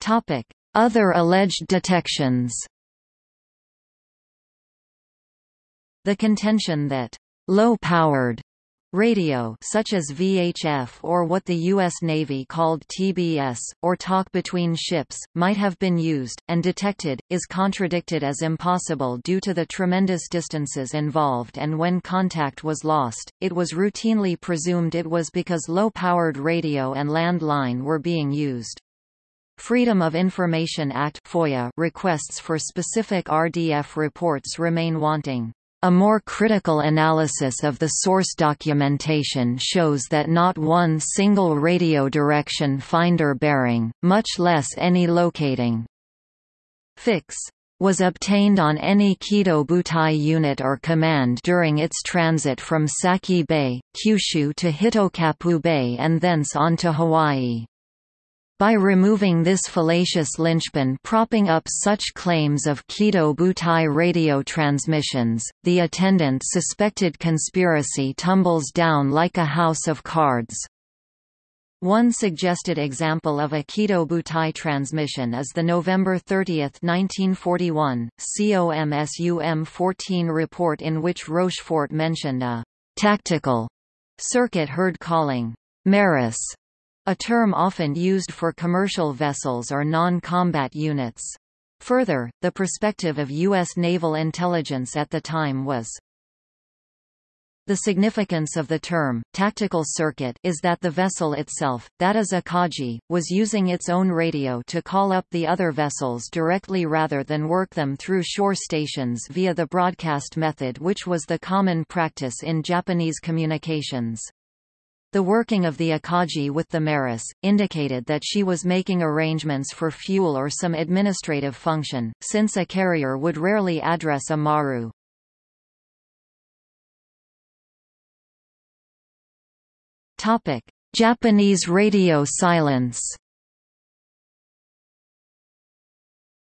Topic: Other alleged detections. The contention that low-powered Radio such as VHF or what the U.S. Navy called TBS, or talk between ships, might have been used, and detected, is contradicted as impossible due to the tremendous distances involved and when contact was lost, it was routinely presumed it was because low-powered radio and landline were being used. Freedom of Information Act FOIA requests for specific RDF reports remain wanting. A more critical analysis of the source documentation shows that not one single radio direction finder bearing, much less any locating fix, was obtained on any Kido Butai unit or command during its transit from Saeki Bay, Kyushu to Hitokappu Bay and thence on to Hawaii. By removing this fallacious linchpin propping up such claims of Kido Butai radio transmissions, the attendant suspected conspiracy tumbles down like a house of cards. One suggested example of a Kido Butai transmission is the November 30, 1941, COMSUM 14 report in which Rochefort mentioned a «tactical» circuit heard calling «Marus» a term often used for commercial vessels or non-combat units. Further, the perspective of U.S. naval intelligence at the time was the significance of the term, tactical circuit is that the vessel itself, that is Akagi, was using its own radio to call up the other vessels directly rather than work them through shore stations via the broadcast method which was the common practice in Japanese communications. The working of the Akagi with the Marus, indicated that she was making arrangements for fuel or some administrative function, since a carrier would rarely address a Maru. Japanese radio silence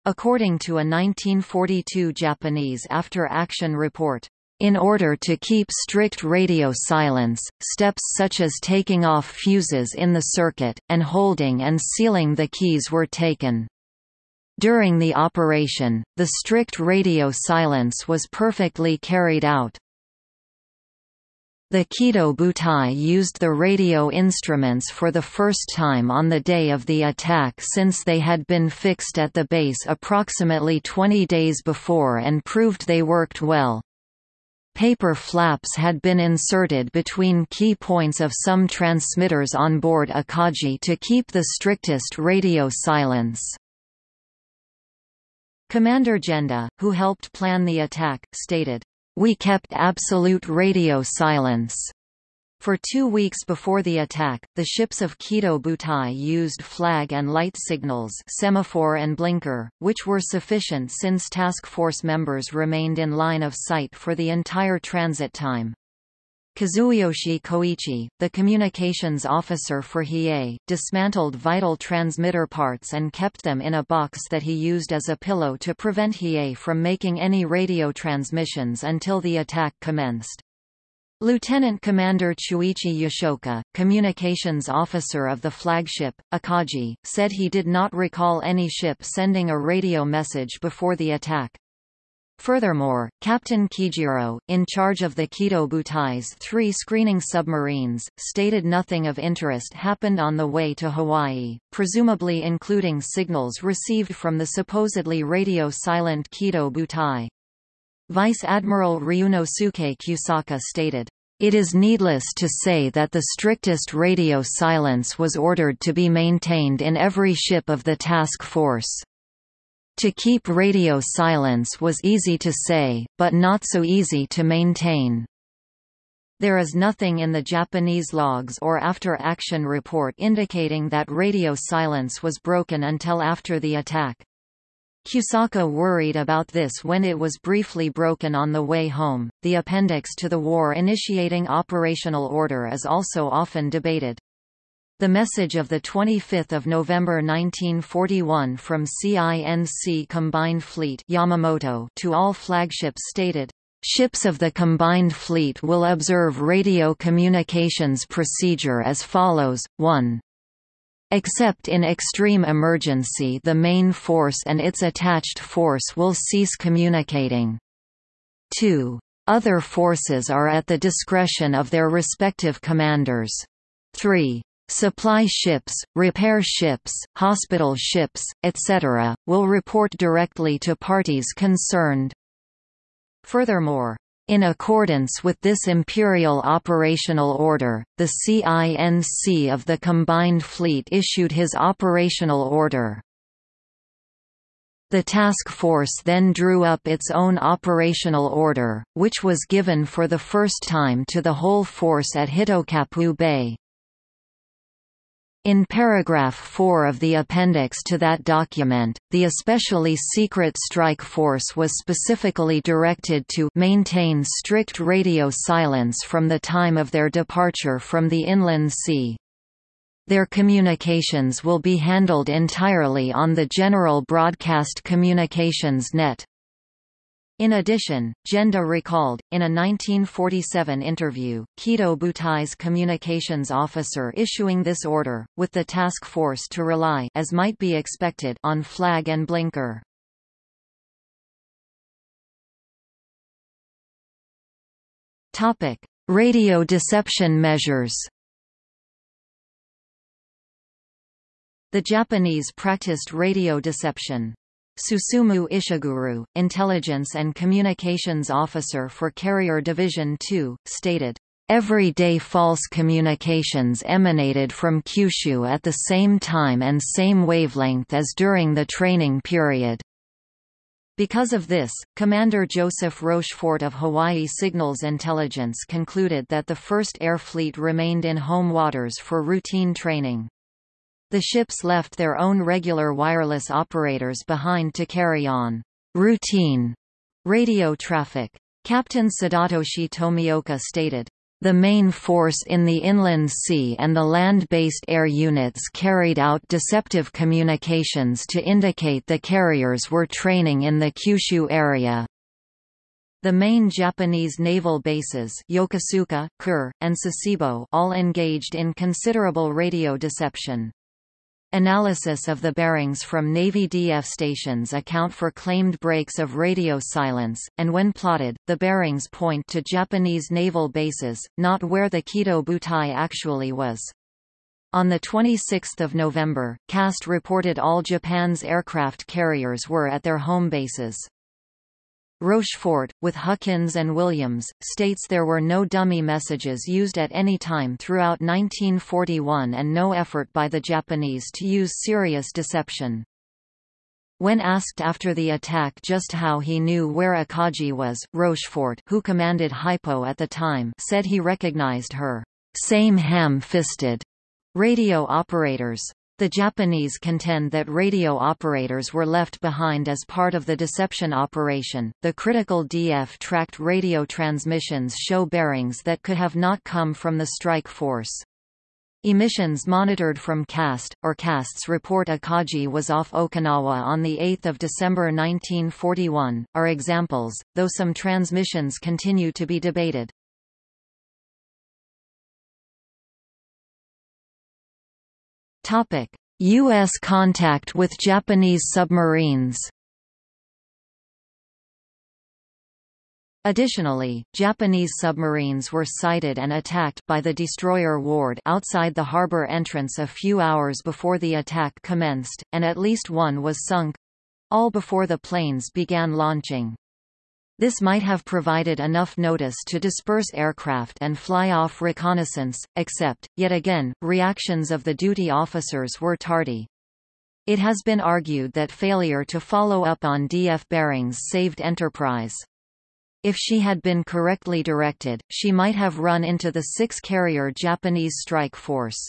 According to a 1942 Japanese after-action report, in order to keep strict radio silence, steps such as taking off fuses in the circuit, and holding and sealing the keys were taken. During the operation, the strict radio silence was perfectly carried out. The Kido Butai used the radio instruments for the first time on the day of the attack since they had been fixed at the base approximately 20 days before and proved they worked well. Paper flaps had been inserted between key points of some transmitters on board Akagi to keep the strictest radio silence. Commander Genda, who helped plan the attack, stated, "We kept absolute radio silence." For two weeks before the attack, the ships of Kido Butai used flag and light signals semaphore and blinker, which were sufficient since task force members remained in line of sight for the entire transit time. Kazuyoshi Koichi, the communications officer for Hiei, dismantled vital transmitter parts and kept them in a box that he used as a pillow to prevent Hiei from making any radio transmissions until the attack commenced. Lieutenant Commander Chuichi Yoshioka, communications officer of the flagship, Akagi, said he did not recall any ship sending a radio message before the attack. Furthermore, Captain Kijiro, in charge of the Kido Butai's three screening submarines, stated nothing of interest happened on the way to Hawaii, presumably including signals received from the supposedly radio-silent Kido Butai. Vice Admiral Ryunosuke Kusaka stated, it is needless to say that the strictest radio silence was ordered to be maintained in every ship of the task force. To keep radio silence was easy to say, but not so easy to maintain. There is nothing in the Japanese logs or after-action report indicating that radio silence was broken until after the attack. Kusaka worried about this when it was briefly broken on the way home. The appendix to the war initiating operational order is also often debated. The message of 25 November 1941 from CINC Combined Fleet Yamamoto to all flagships stated, Ships of the Combined Fleet will observe radio communications procedure as follows, 1. Except in extreme emergency the main force and its attached force will cease communicating. 2. Other forces are at the discretion of their respective commanders. 3. Supply ships, repair ships, hospital ships, etc., will report directly to parties concerned. Furthermore, in accordance with this Imperial Operational Order, the CINC of the Combined Fleet issued his Operational Order. The task force then drew up its own operational order, which was given for the first time to the whole force at Hitokappu Bay. In paragraph 4 of the appendix to that document, the especially secret strike force was specifically directed to maintain strict radio silence from the time of their departure from the inland sea. Their communications will be handled entirely on the General Broadcast Communications Net. In addition, Genda recalled, in a 1947 interview, Kido Butai's communications officer issuing this order, with the task force to rely as might be expected on flag and blinker. Radio deception measures The Japanese practiced radio deception. Susumu Ishiguro, Intelligence and Communications Officer for Carrier Division 2, stated, Everyday false communications emanated from Kyushu at the same time and same wavelength as during the training period. Because of this, Commander Joseph Rochefort of Hawaii Signals Intelligence concluded that the 1st Air Fleet remained in home waters for routine training. The ships left their own regular wireless operators behind to carry on routine radio traffic. Captain Sadatoshi Tomioka stated, the main force in the inland sea and the land-based air units carried out deceptive communications to indicate the carriers were training in the Kyushu area. The main Japanese naval bases Yokosuka, Kure, and Sasebo all engaged in considerable radio deception. Analysis of the bearings from Navy DF stations account for claimed breaks of radio silence, and when plotted, the bearings point to Japanese naval bases, not where the Kido Butai actually was. On 26 November, CAST reported all Japan's aircraft carriers were at their home bases. Rochefort, with Huckins and Williams, states there were no dummy messages used at any time throughout 1941 and no effort by the Japanese to use serious deception. When asked after the attack just how he knew where Akagi was, Rochefort who commanded Hypo at the time said he recognized her same ham-fisted radio operators. The Japanese contend that radio operators were left behind as part of the deception operation. The critical DF tracked radio transmissions show bearings that could have not come from the strike force. Emissions monitored from CAST, or CAST's report Akagi was off Okinawa on 8 December 1941, are examples, though some transmissions continue to be debated. Topic: U.S. contact with Japanese submarines. Additionally, Japanese submarines were sighted and attacked by the destroyer Ward outside the harbor entrance a few hours before the attack commenced, and at least one was sunk—all before the planes began launching. This might have provided enough notice to disperse aircraft and fly off reconnaissance, except, yet again, reactions of the duty officers were tardy. It has been argued that failure to follow up on DF bearings saved Enterprise. If she had been correctly directed, she might have run into the six-carrier Japanese strike force.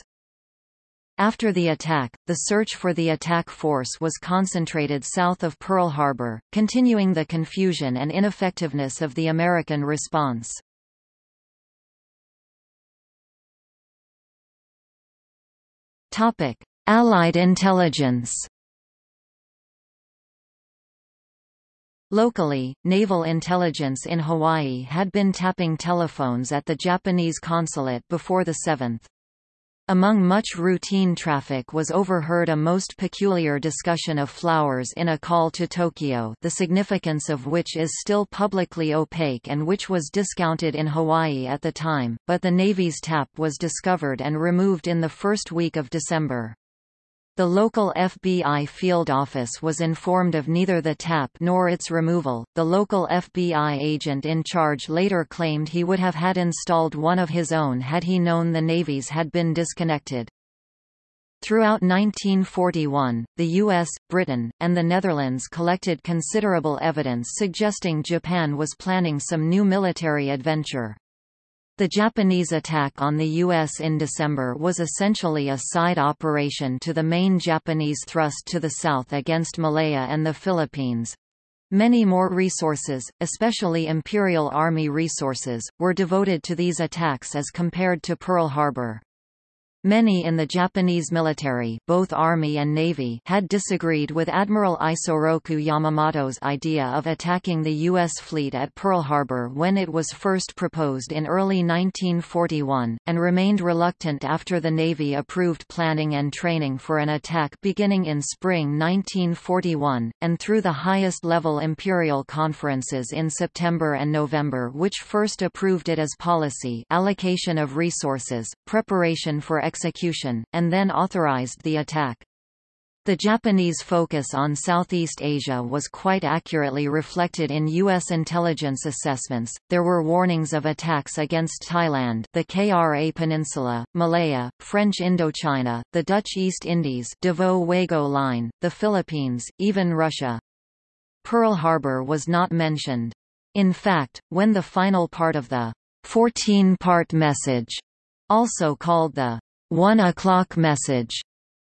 After the attack, the search for the attack force was concentrated south of Pearl Harbor, continuing the confusion and ineffectiveness of the American response. Allied intelligence Locally, naval intelligence in Hawaii had been tapping telephones at the Japanese consulate before the 7th. Among much routine traffic was overheard a most peculiar discussion of flowers in a call to Tokyo the significance of which is still publicly opaque and which was discounted in Hawaii at the time, but the Navy's tap was discovered and removed in the first week of December. The local FBI field office was informed of neither the tap nor its removal. The local FBI agent in charge later claimed he would have had installed one of his own had he known the Navy's had been disconnected. Throughout 1941, the US, Britain, and the Netherlands collected considerable evidence suggesting Japan was planning some new military adventure. The Japanese attack on the U.S. in December was essentially a side operation to the main Japanese thrust to the south against Malaya and the Philippines. Many more resources, especially Imperial Army resources, were devoted to these attacks as compared to Pearl Harbor. Many in the Japanese military both Army and Navy had disagreed with Admiral Isoroku Yamamoto's idea of attacking the U.S. fleet at Pearl Harbor when it was first proposed in early 1941, and remained reluctant after the Navy approved planning and training for an attack beginning in spring 1941, and through the highest-level imperial conferences in September and November which first approved it as policy allocation of resources, preparation for execution, and then authorized the attack. The Japanese focus on Southeast Asia was quite accurately reflected in U.S. intelligence assessments. There were warnings of attacks against Thailand, the Kra Peninsula, Malaya, French Indochina, the Dutch East Indies, Davao Waigeo Line, the Philippines, even Russia. Pearl Harbor was not mentioned. In fact, when the final part of the 14-part message, also called the one o'clock message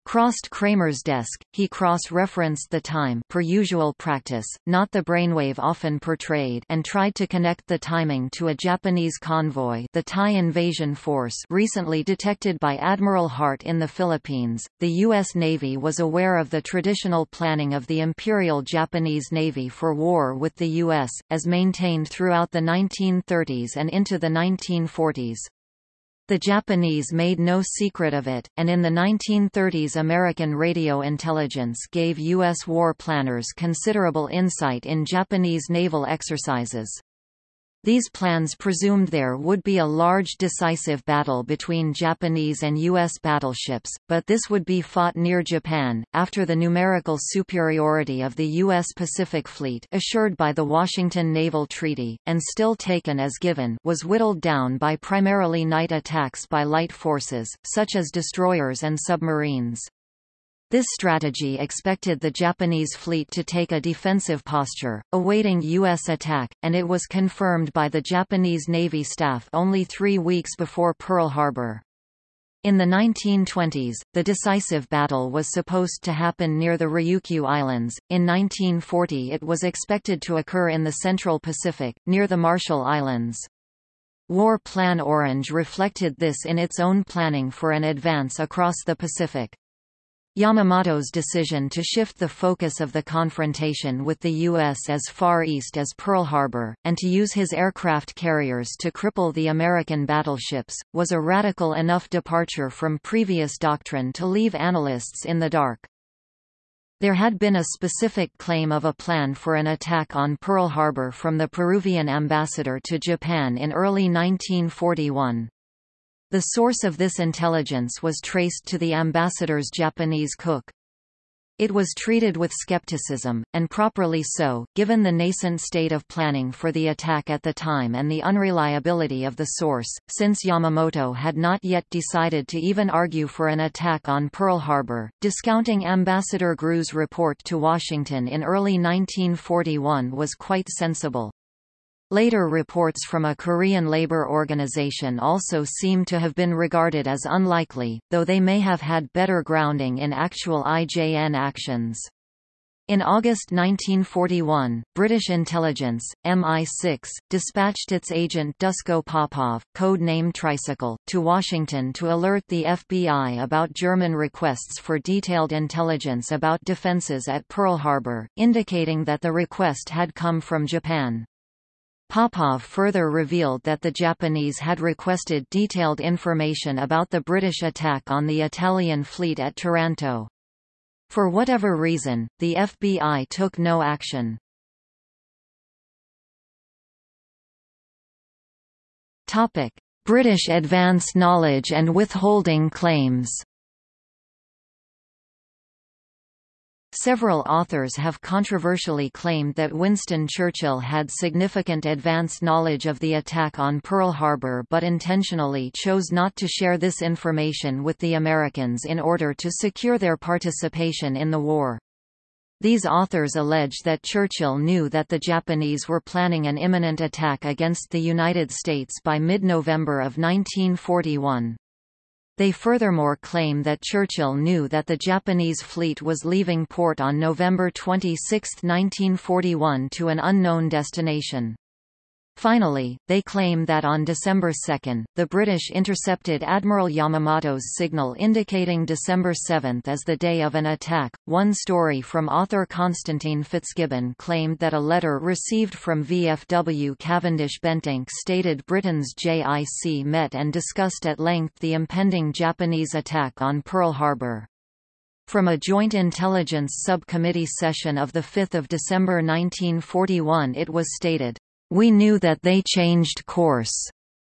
crossed Kramer's desk, he cross-referenced the time per usual practice, not the brainwave often portrayed and tried to connect the timing to a Japanese convoy the Thai invasion force recently detected by Admiral Hart in the Philippines. The U.S. Navy was aware of the traditional planning of the Imperial Japanese Navy for war with the U.S., as maintained throughout the 1930s and into the 1940s. The Japanese made no secret of it, and in the 1930s American radio intelligence gave U.S. war planners considerable insight in Japanese naval exercises. These plans presumed there would be a large decisive battle between Japanese and U.S. battleships, but this would be fought near Japan, after the numerical superiority of the U.S. Pacific Fleet assured by the Washington Naval Treaty, and still taken as given was whittled down by primarily night attacks by light forces, such as destroyers and submarines. This strategy expected the Japanese fleet to take a defensive posture, awaiting U.S. attack, and it was confirmed by the Japanese Navy staff only three weeks before Pearl Harbor. In the 1920s, the decisive battle was supposed to happen near the Ryukyu Islands. In 1940 it was expected to occur in the Central Pacific, near the Marshall Islands. War Plan Orange reflected this in its own planning for an advance across the Pacific. Yamamoto's decision to shift the focus of the confrontation with the U.S. as far east as Pearl Harbor, and to use his aircraft carriers to cripple the American battleships, was a radical enough departure from previous doctrine to leave analysts in the dark. There had been a specific claim of a plan for an attack on Pearl Harbor from the Peruvian ambassador to Japan in early 1941. The source of this intelligence was traced to the ambassador's Japanese cook. It was treated with skepticism, and properly so, given the nascent state of planning for the attack at the time and the unreliability of the source, since Yamamoto had not yet decided to even argue for an attack on Pearl Harbor. Discounting Ambassador Grew's report to Washington in early 1941 was quite sensible. Later reports from a Korean labor organization also seem to have been regarded as unlikely, though they may have had better grounding in actual IJN actions. In August 1941, British intelligence, MI6, dispatched its agent Dusko Popov, code-name Tricycle, to Washington to alert the FBI about German requests for detailed intelligence about defenses at Pearl Harbor, indicating that the request had come from Japan. Popov further revealed that the Japanese had requested detailed information about the British attack on the Italian fleet at Taranto. For whatever reason, the FBI took no action. British advance knowledge and withholding claims Several authors have controversially claimed that Winston Churchill had significant advance knowledge of the attack on Pearl Harbor but intentionally chose not to share this information with the Americans in order to secure their participation in the war. These authors allege that Churchill knew that the Japanese were planning an imminent attack against the United States by mid-November of 1941. They furthermore claim that Churchill knew that the Japanese fleet was leaving port on November 26, 1941 to an unknown destination. Finally, they claim that on December 2, the British intercepted Admiral Yamamoto's signal indicating December 7 as the day of an attack. One story from author Constantine Fitzgibbon claimed that a letter received from VFW Cavendish Bentinck stated Britain's JIC met and discussed at length the impending Japanese attack on Pearl Harbor. From a Joint Intelligence Subcommittee session of 5 December 1941 it was stated, we knew that they changed course.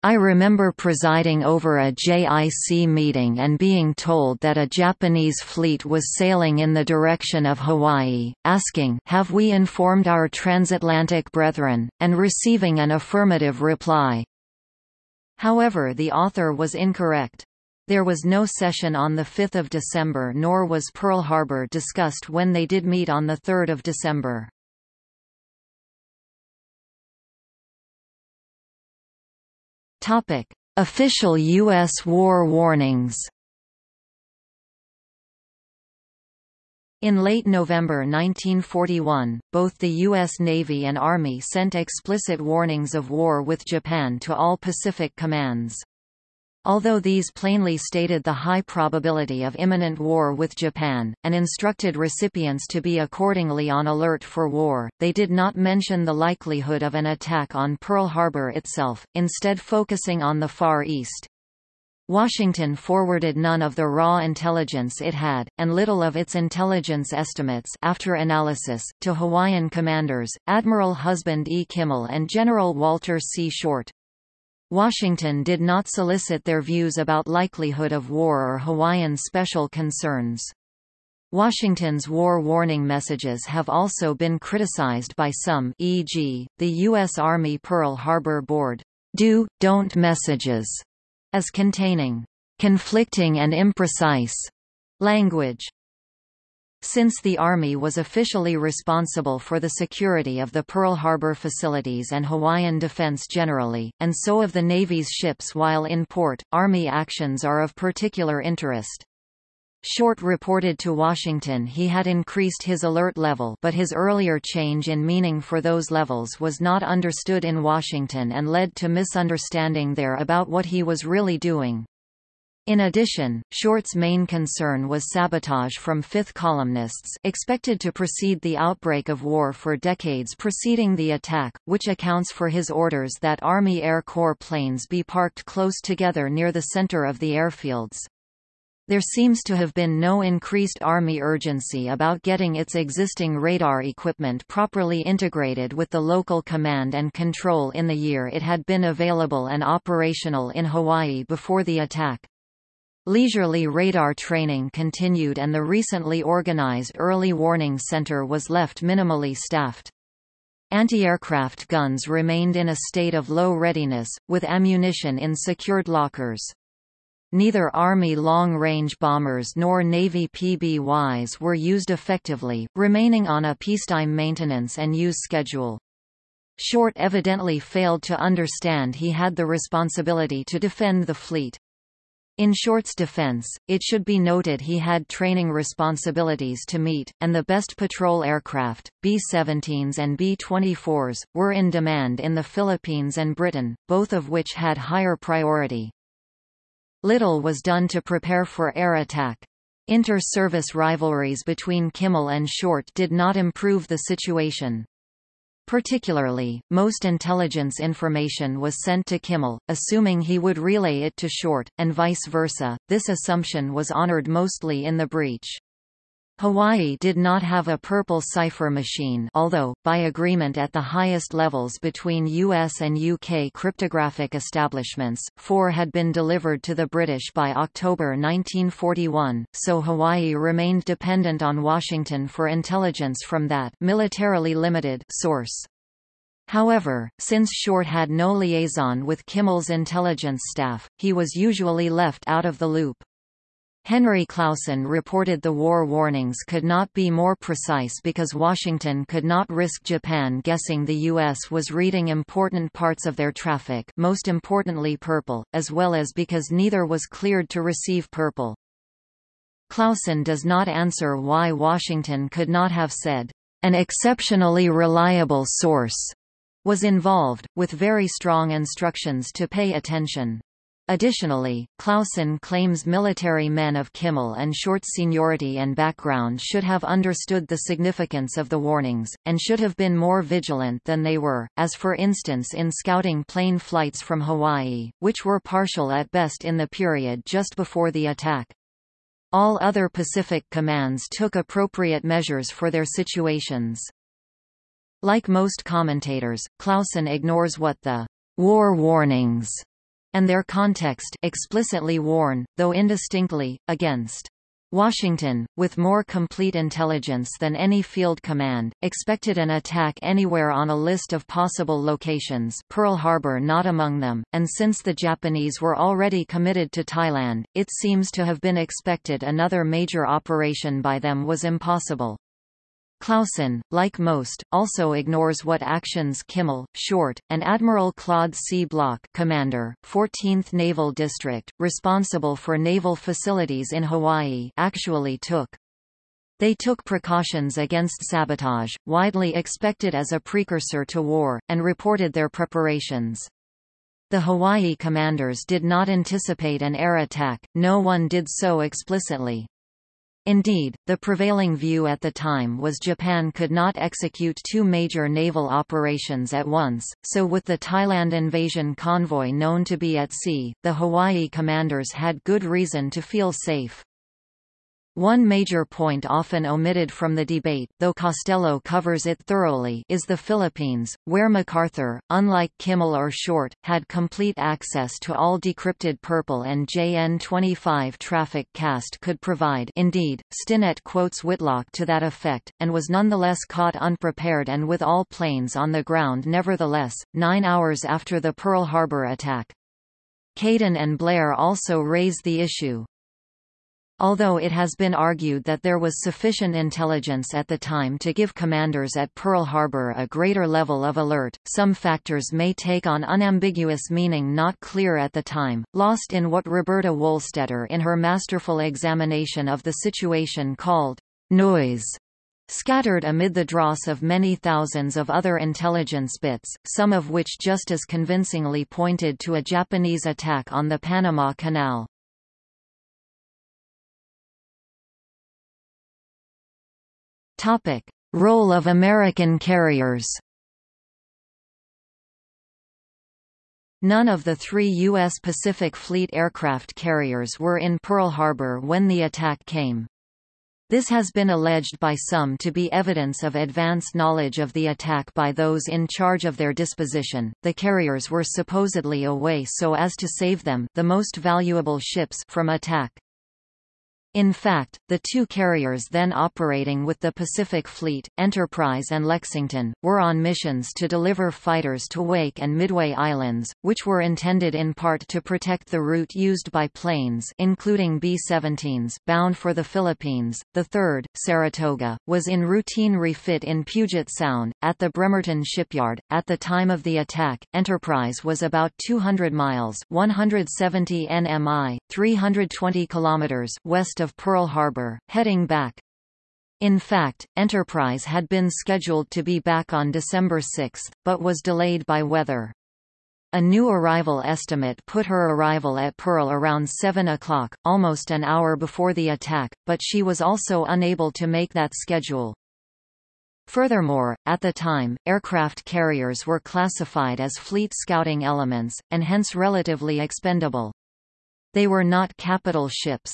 I remember presiding over a JIC meeting and being told that a Japanese fleet was sailing in the direction of Hawaii, asking have we informed our transatlantic brethren, and receiving an affirmative reply. However the author was incorrect. There was no session on 5 December nor was Pearl Harbor discussed when they did meet on 3 December. Topic: Official U.S. war warnings. In late November 1941, both the U.S. Navy and Army sent explicit warnings of war with Japan to all Pacific commands. Although these plainly stated the high probability of imminent war with Japan, and instructed recipients to be accordingly on alert for war, they did not mention the likelihood of an attack on Pearl Harbor itself, instead focusing on the Far East. Washington forwarded none of the raw intelligence it had, and little of its intelligence estimates after analysis, to Hawaiian commanders, Admiral Husband E. Kimmel and General Walter C. Short. Washington did not solicit their views about likelihood of war or Hawaiian special concerns. Washington's war warning messages have also been criticized by some e.g., the U.S. Army Pearl Harbor Board do, don't messages as containing conflicting and imprecise language. Since the Army was officially responsible for the security of the Pearl Harbor facilities and Hawaiian defense generally, and so of the Navy's ships while in port, Army actions are of particular interest. Short reported to Washington he had increased his alert level but his earlier change in meaning for those levels was not understood in Washington and led to misunderstanding there about what he was really doing. In addition, Short's main concern was sabotage from fifth columnists expected to precede the outbreak of war for decades preceding the attack, which accounts for his orders that Army Air Corps planes be parked close together near the center of the airfields. There seems to have been no increased Army urgency about getting its existing radar equipment properly integrated with the local command and control in the year it had been available and operational in Hawaii before the attack. Leisurely radar training continued and the recently organized Early Warning Center was left minimally staffed. Anti-aircraft guns remained in a state of low readiness, with ammunition in secured lockers. Neither Army long-range bombers nor Navy PBYs were used effectively, remaining on a peacetime maintenance and use schedule. Short evidently failed to understand he had the responsibility to defend the fleet. In Short's defense, it should be noted he had training responsibilities to meet, and the best patrol aircraft, B-17s and B-24s, were in demand in the Philippines and Britain, both of which had higher priority. Little was done to prepare for air attack. Inter-service rivalries between Kimmel and Short did not improve the situation. Particularly, most intelligence information was sent to Kimmel, assuming he would relay it to Short, and vice versa. This assumption was honored mostly in the breach. Hawaii did not have a purple cipher machine although, by agreement at the highest levels between US and UK cryptographic establishments, four had been delivered to the British by October 1941, so Hawaii remained dependent on Washington for intelligence from that militarily limited source. However, since Short had no liaison with Kimmel's intelligence staff, he was usually left out of the loop. Henry Clausen reported the war warnings could not be more precise because Washington could not risk Japan guessing the U.S. was reading important parts of their traffic most importantly purple, as well as because neither was cleared to receive purple. Clausen does not answer why Washington could not have said, an exceptionally reliable source was involved, with very strong instructions to pay attention. Additionally, Clausen claims military men of Kimmel and Short's seniority and background should have understood the significance of the warnings, and should have been more vigilant than they were, as for instance in scouting plane flights from Hawaii, which were partial at best in the period just before the attack. All other Pacific commands took appropriate measures for their situations. Like most commentators, Clausen ignores what the war warnings and their context explicitly warn, though indistinctly, against. Washington, with more complete intelligence than any field command, expected an attack anywhere on a list of possible locations Pearl Harbor not among them, and since the Japanese were already committed to Thailand, it seems to have been expected another major operation by them was impossible. Clausen, like most, also ignores what actions Kimmel, Short, and Admiral Claude C. Bloch commander, 14th Naval District, responsible for naval facilities in Hawaii actually took. They took precautions against sabotage, widely expected as a precursor to war, and reported their preparations. The Hawaii commanders did not anticipate an air attack, no one did so explicitly. Indeed, the prevailing view at the time was Japan could not execute two major naval operations at once, so with the Thailand invasion convoy known to be at sea, the Hawaii commanders had good reason to feel safe. One major point often omitted from the debate though Costello covers it thoroughly is the Philippines, where MacArthur, unlike Kimmel or Short, had complete access to all decrypted Purple and JN-25 traffic CAST could provide indeed, Stinnett quotes Whitlock to that effect, and was nonetheless caught unprepared and with all planes on the ground nevertheless, nine hours after the Pearl Harbor attack. Caden and Blair also raised the issue. Although it has been argued that there was sufficient intelligence at the time to give commanders at Pearl Harbor a greater level of alert, some factors may take on unambiguous meaning not clear at the time, lost in what Roberta Wohlstetter in her masterful examination of the situation called noise scattered amid the dross of many thousands of other intelligence bits, some of which just as convincingly pointed to a Japanese attack on the Panama Canal. Topic: Role of American carriers. None of the three U.S. Pacific Fleet aircraft carriers were in Pearl Harbor when the attack came. This has been alleged by some to be evidence of advance knowledge of the attack by those in charge of their disposition. The carriers were supposedly away so as to save them, the most valuable ships, from attack. In fact, the two carriers then operating with the Pacific Fleet, Enterprise and Lexington, were on missions to deliver fighters to Wake and Midway Islands, which were intended in part to protect the route used by planes including B-17s bound for the Philippines. The third, Saratoga, was in routine refit in Puget Sound, at the Bremerton shipyard. At the time of the attack, Enterprise was about 200 miles 170 nmi, 320 kilometers west of Pearl Harbor, heading back. In fact, Enterprise had been scheduled to be back on December 6, but was delayed by weather. A new arrival estimate put her arrival at Pearl around 7 o'clock, almost an hour before the attack, but she was also unable to make that schedule. Furthermore, at the time, aircraft carriers were classified as fleet scouting elements, and hence relatively expendable. They were not capital ships.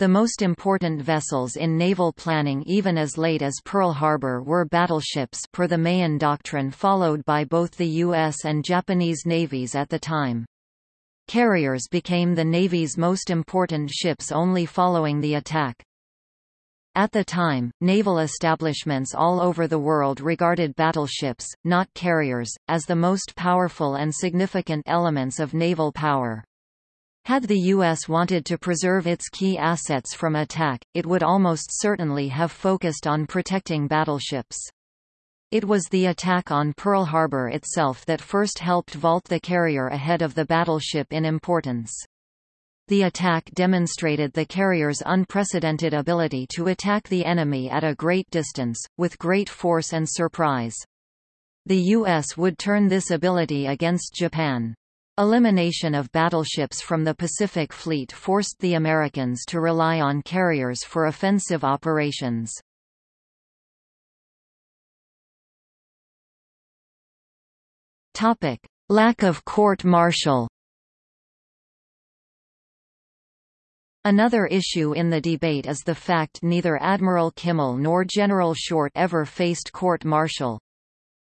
The most important vessels in naval planning even as late as Pearl Harbor were battleships per the Mahan Doctrine followed by both the U.S. and Japanese navies at the time. Carriers became the Navy's most important ships only following the attack. At the time, naval establishments all over the world regarded battleships, not carriers, as the most powerful and significant elements of naval power. Had the U.S. wanted to preserve its key assets from attack, it would almost certainly have focused on protecting battleships. It was the attack on Pearl Harbor itself that first helped vault the carrier ahead of the battleship in importance. The attack demonstrated the carrier's unprecedented ability to attack the enemy at a great distance, with great force and surprise. The U.S. would turn this ability against Japan. Elimination of battleships from the Pacific Fleet forced the Americans to rely on carriers for offensive operations. Lack of court-martial. Another issue in the debate is the fact neither Admiral Kimmel nor General Short ever faced court-martial.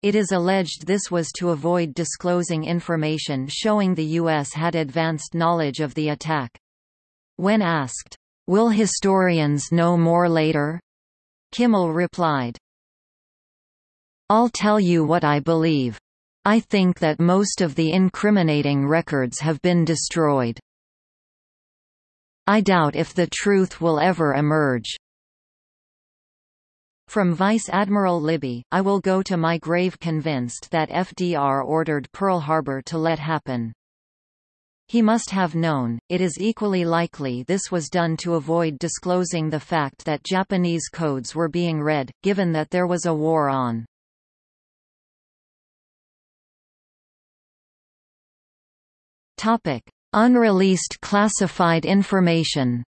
It is alleged this was to avoid disclosing information showing the U.S. had advanced knowledge of the attack. When asked, "'Will historians know more later?' Kimmel replied, I'll tell you what I believe. I think that most of the incriminating records have been destroyed. I doubt if the truth will ever emerge. From Vice Admiral Libby, I will go to my grave convinced that FDR ordered Pearl Harbor to let happen. He must have known, it is equally likely this was done to avoid disclosing the fact that Japanese codes were being read, given that there was a war on. Unreleased classified information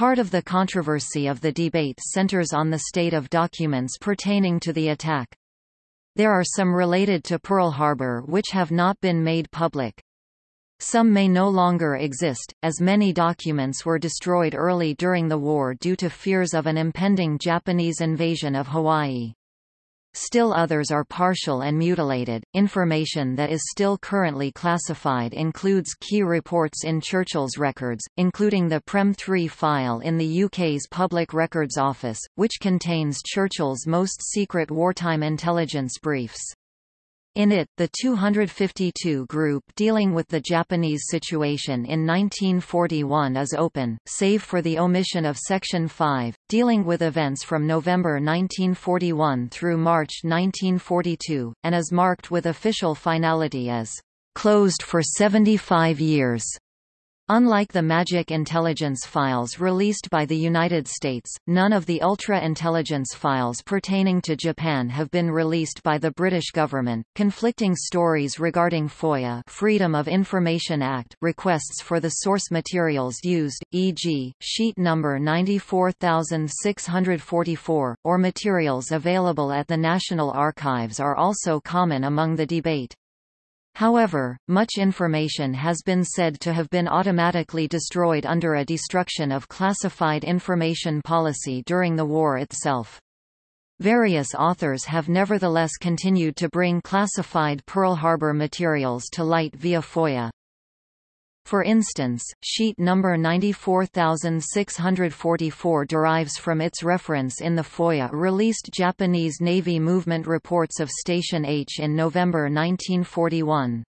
Part of the controversy of the debate centers on the state of documents pertaining to the attack. There are some related to Pearl Harbor which have not been made public. Some may no longer exist, as many documents were destroyed early during the war due to fears of an impending Japanese invasion of Hawaii. Still others are partial and mutilated. Information that is still currently classified includes key reports in Churchill's records, including the Prem 3 file in the UK's Public Records Office, which contains Churchill's most secret wartime intelligence briefs. In it, the 252 group dealing with the Japanese situation in 1941 is open, save for the omission of Section 5, dealing with events from November 1941 through March 1942, and is marked with official finality as closed for 75 years. Unlike the Magic Intelligence files released by the United States, none of the Ultra Intelligence files pertaining to Japan have been released by the British government. Conflicting stories regarding FOIA Freedom of Information Act requests for the source materials used, e.g., sheet number 94644, or materials available at the National Archives are also common among the debate. However, much information has been said to have been automatically destroyed under a destruction of classified information policy during the war itself. Various authors have nevertheless continued to bring classified Pearl Harbor materials to light via FOIA. For instance, sheet number 94644 derives from its reference in the FOIA-released Japanese Navy movement reports of Station H in November 1941.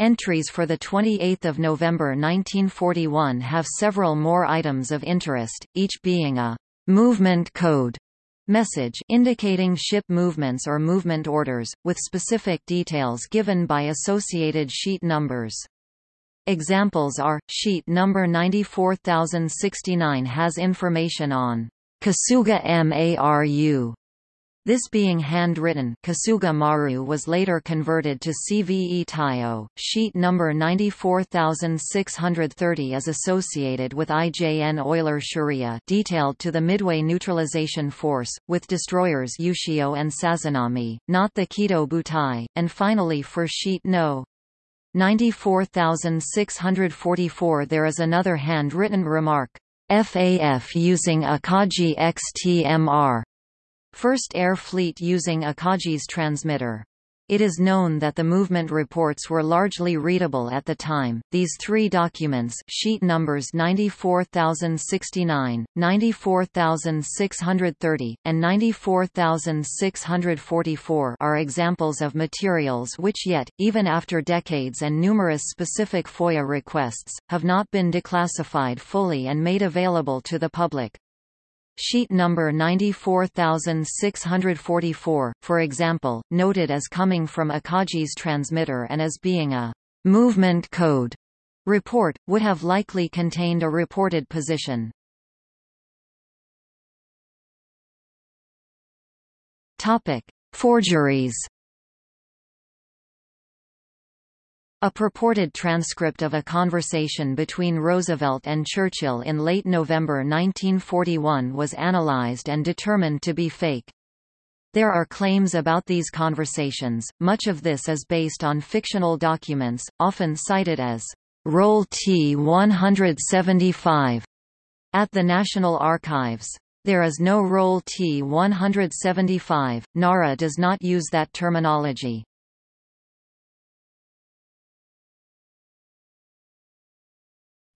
Entries for 28 November 1941 have several more items of interest, each being a «movement code» message indicating ship movements or movement orders, with specific details given by associated sheet numbers. Examples are, sheet number 94069 has information on Kasuga Maru. This being handwritten Kasuga Maru was later converted to CVE Taiyo. Sheet number 94630 is associated with IJN Oiler Shiriya detailed to the Midway Neutralization Force, with destroyers Ushio and Sazanami, not the Kido Butai, and finally for sheet no. 94644 There is another handwritten remark, FAF using Akagi XTMR. First Air Fleet using Akagi's transmitter. It is known that the movement reports were largely readable at the time. These three documents, sheet numbers 94069, 94630, and 94644, are examples of materials which yet, even after decades and numerous specific FOIA requests, have not been declassified fully and made available to the public. Sheet number 94644, for example, noted as coming from Akagi's transmitter and as being a movement code report, would have likely contained a reported position. Topic: Forgeries A purported transcript of a conversation between Roosevelt and Churchill in late November 1941 was analyzed and determined to be fake. There are claims about these conversations, much of this is based on fictional documents, often cited as Roll T-175 at the National Archives. There is no Roll T-175, NARA does not use that terminology.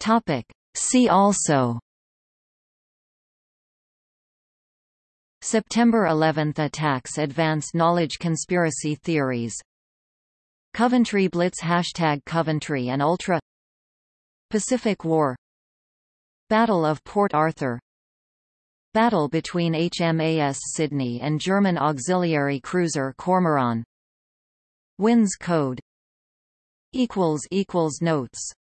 Topic. See also September 11 attacks Advance knowledge conspiracy theories. Coventry Blitz Hashtag Coventry and Ultra. Pacific War. Battle of Port Arthur. Battle between HMAS Sydney and German auxiliary cruiser Cormoran. Winds Code. Notes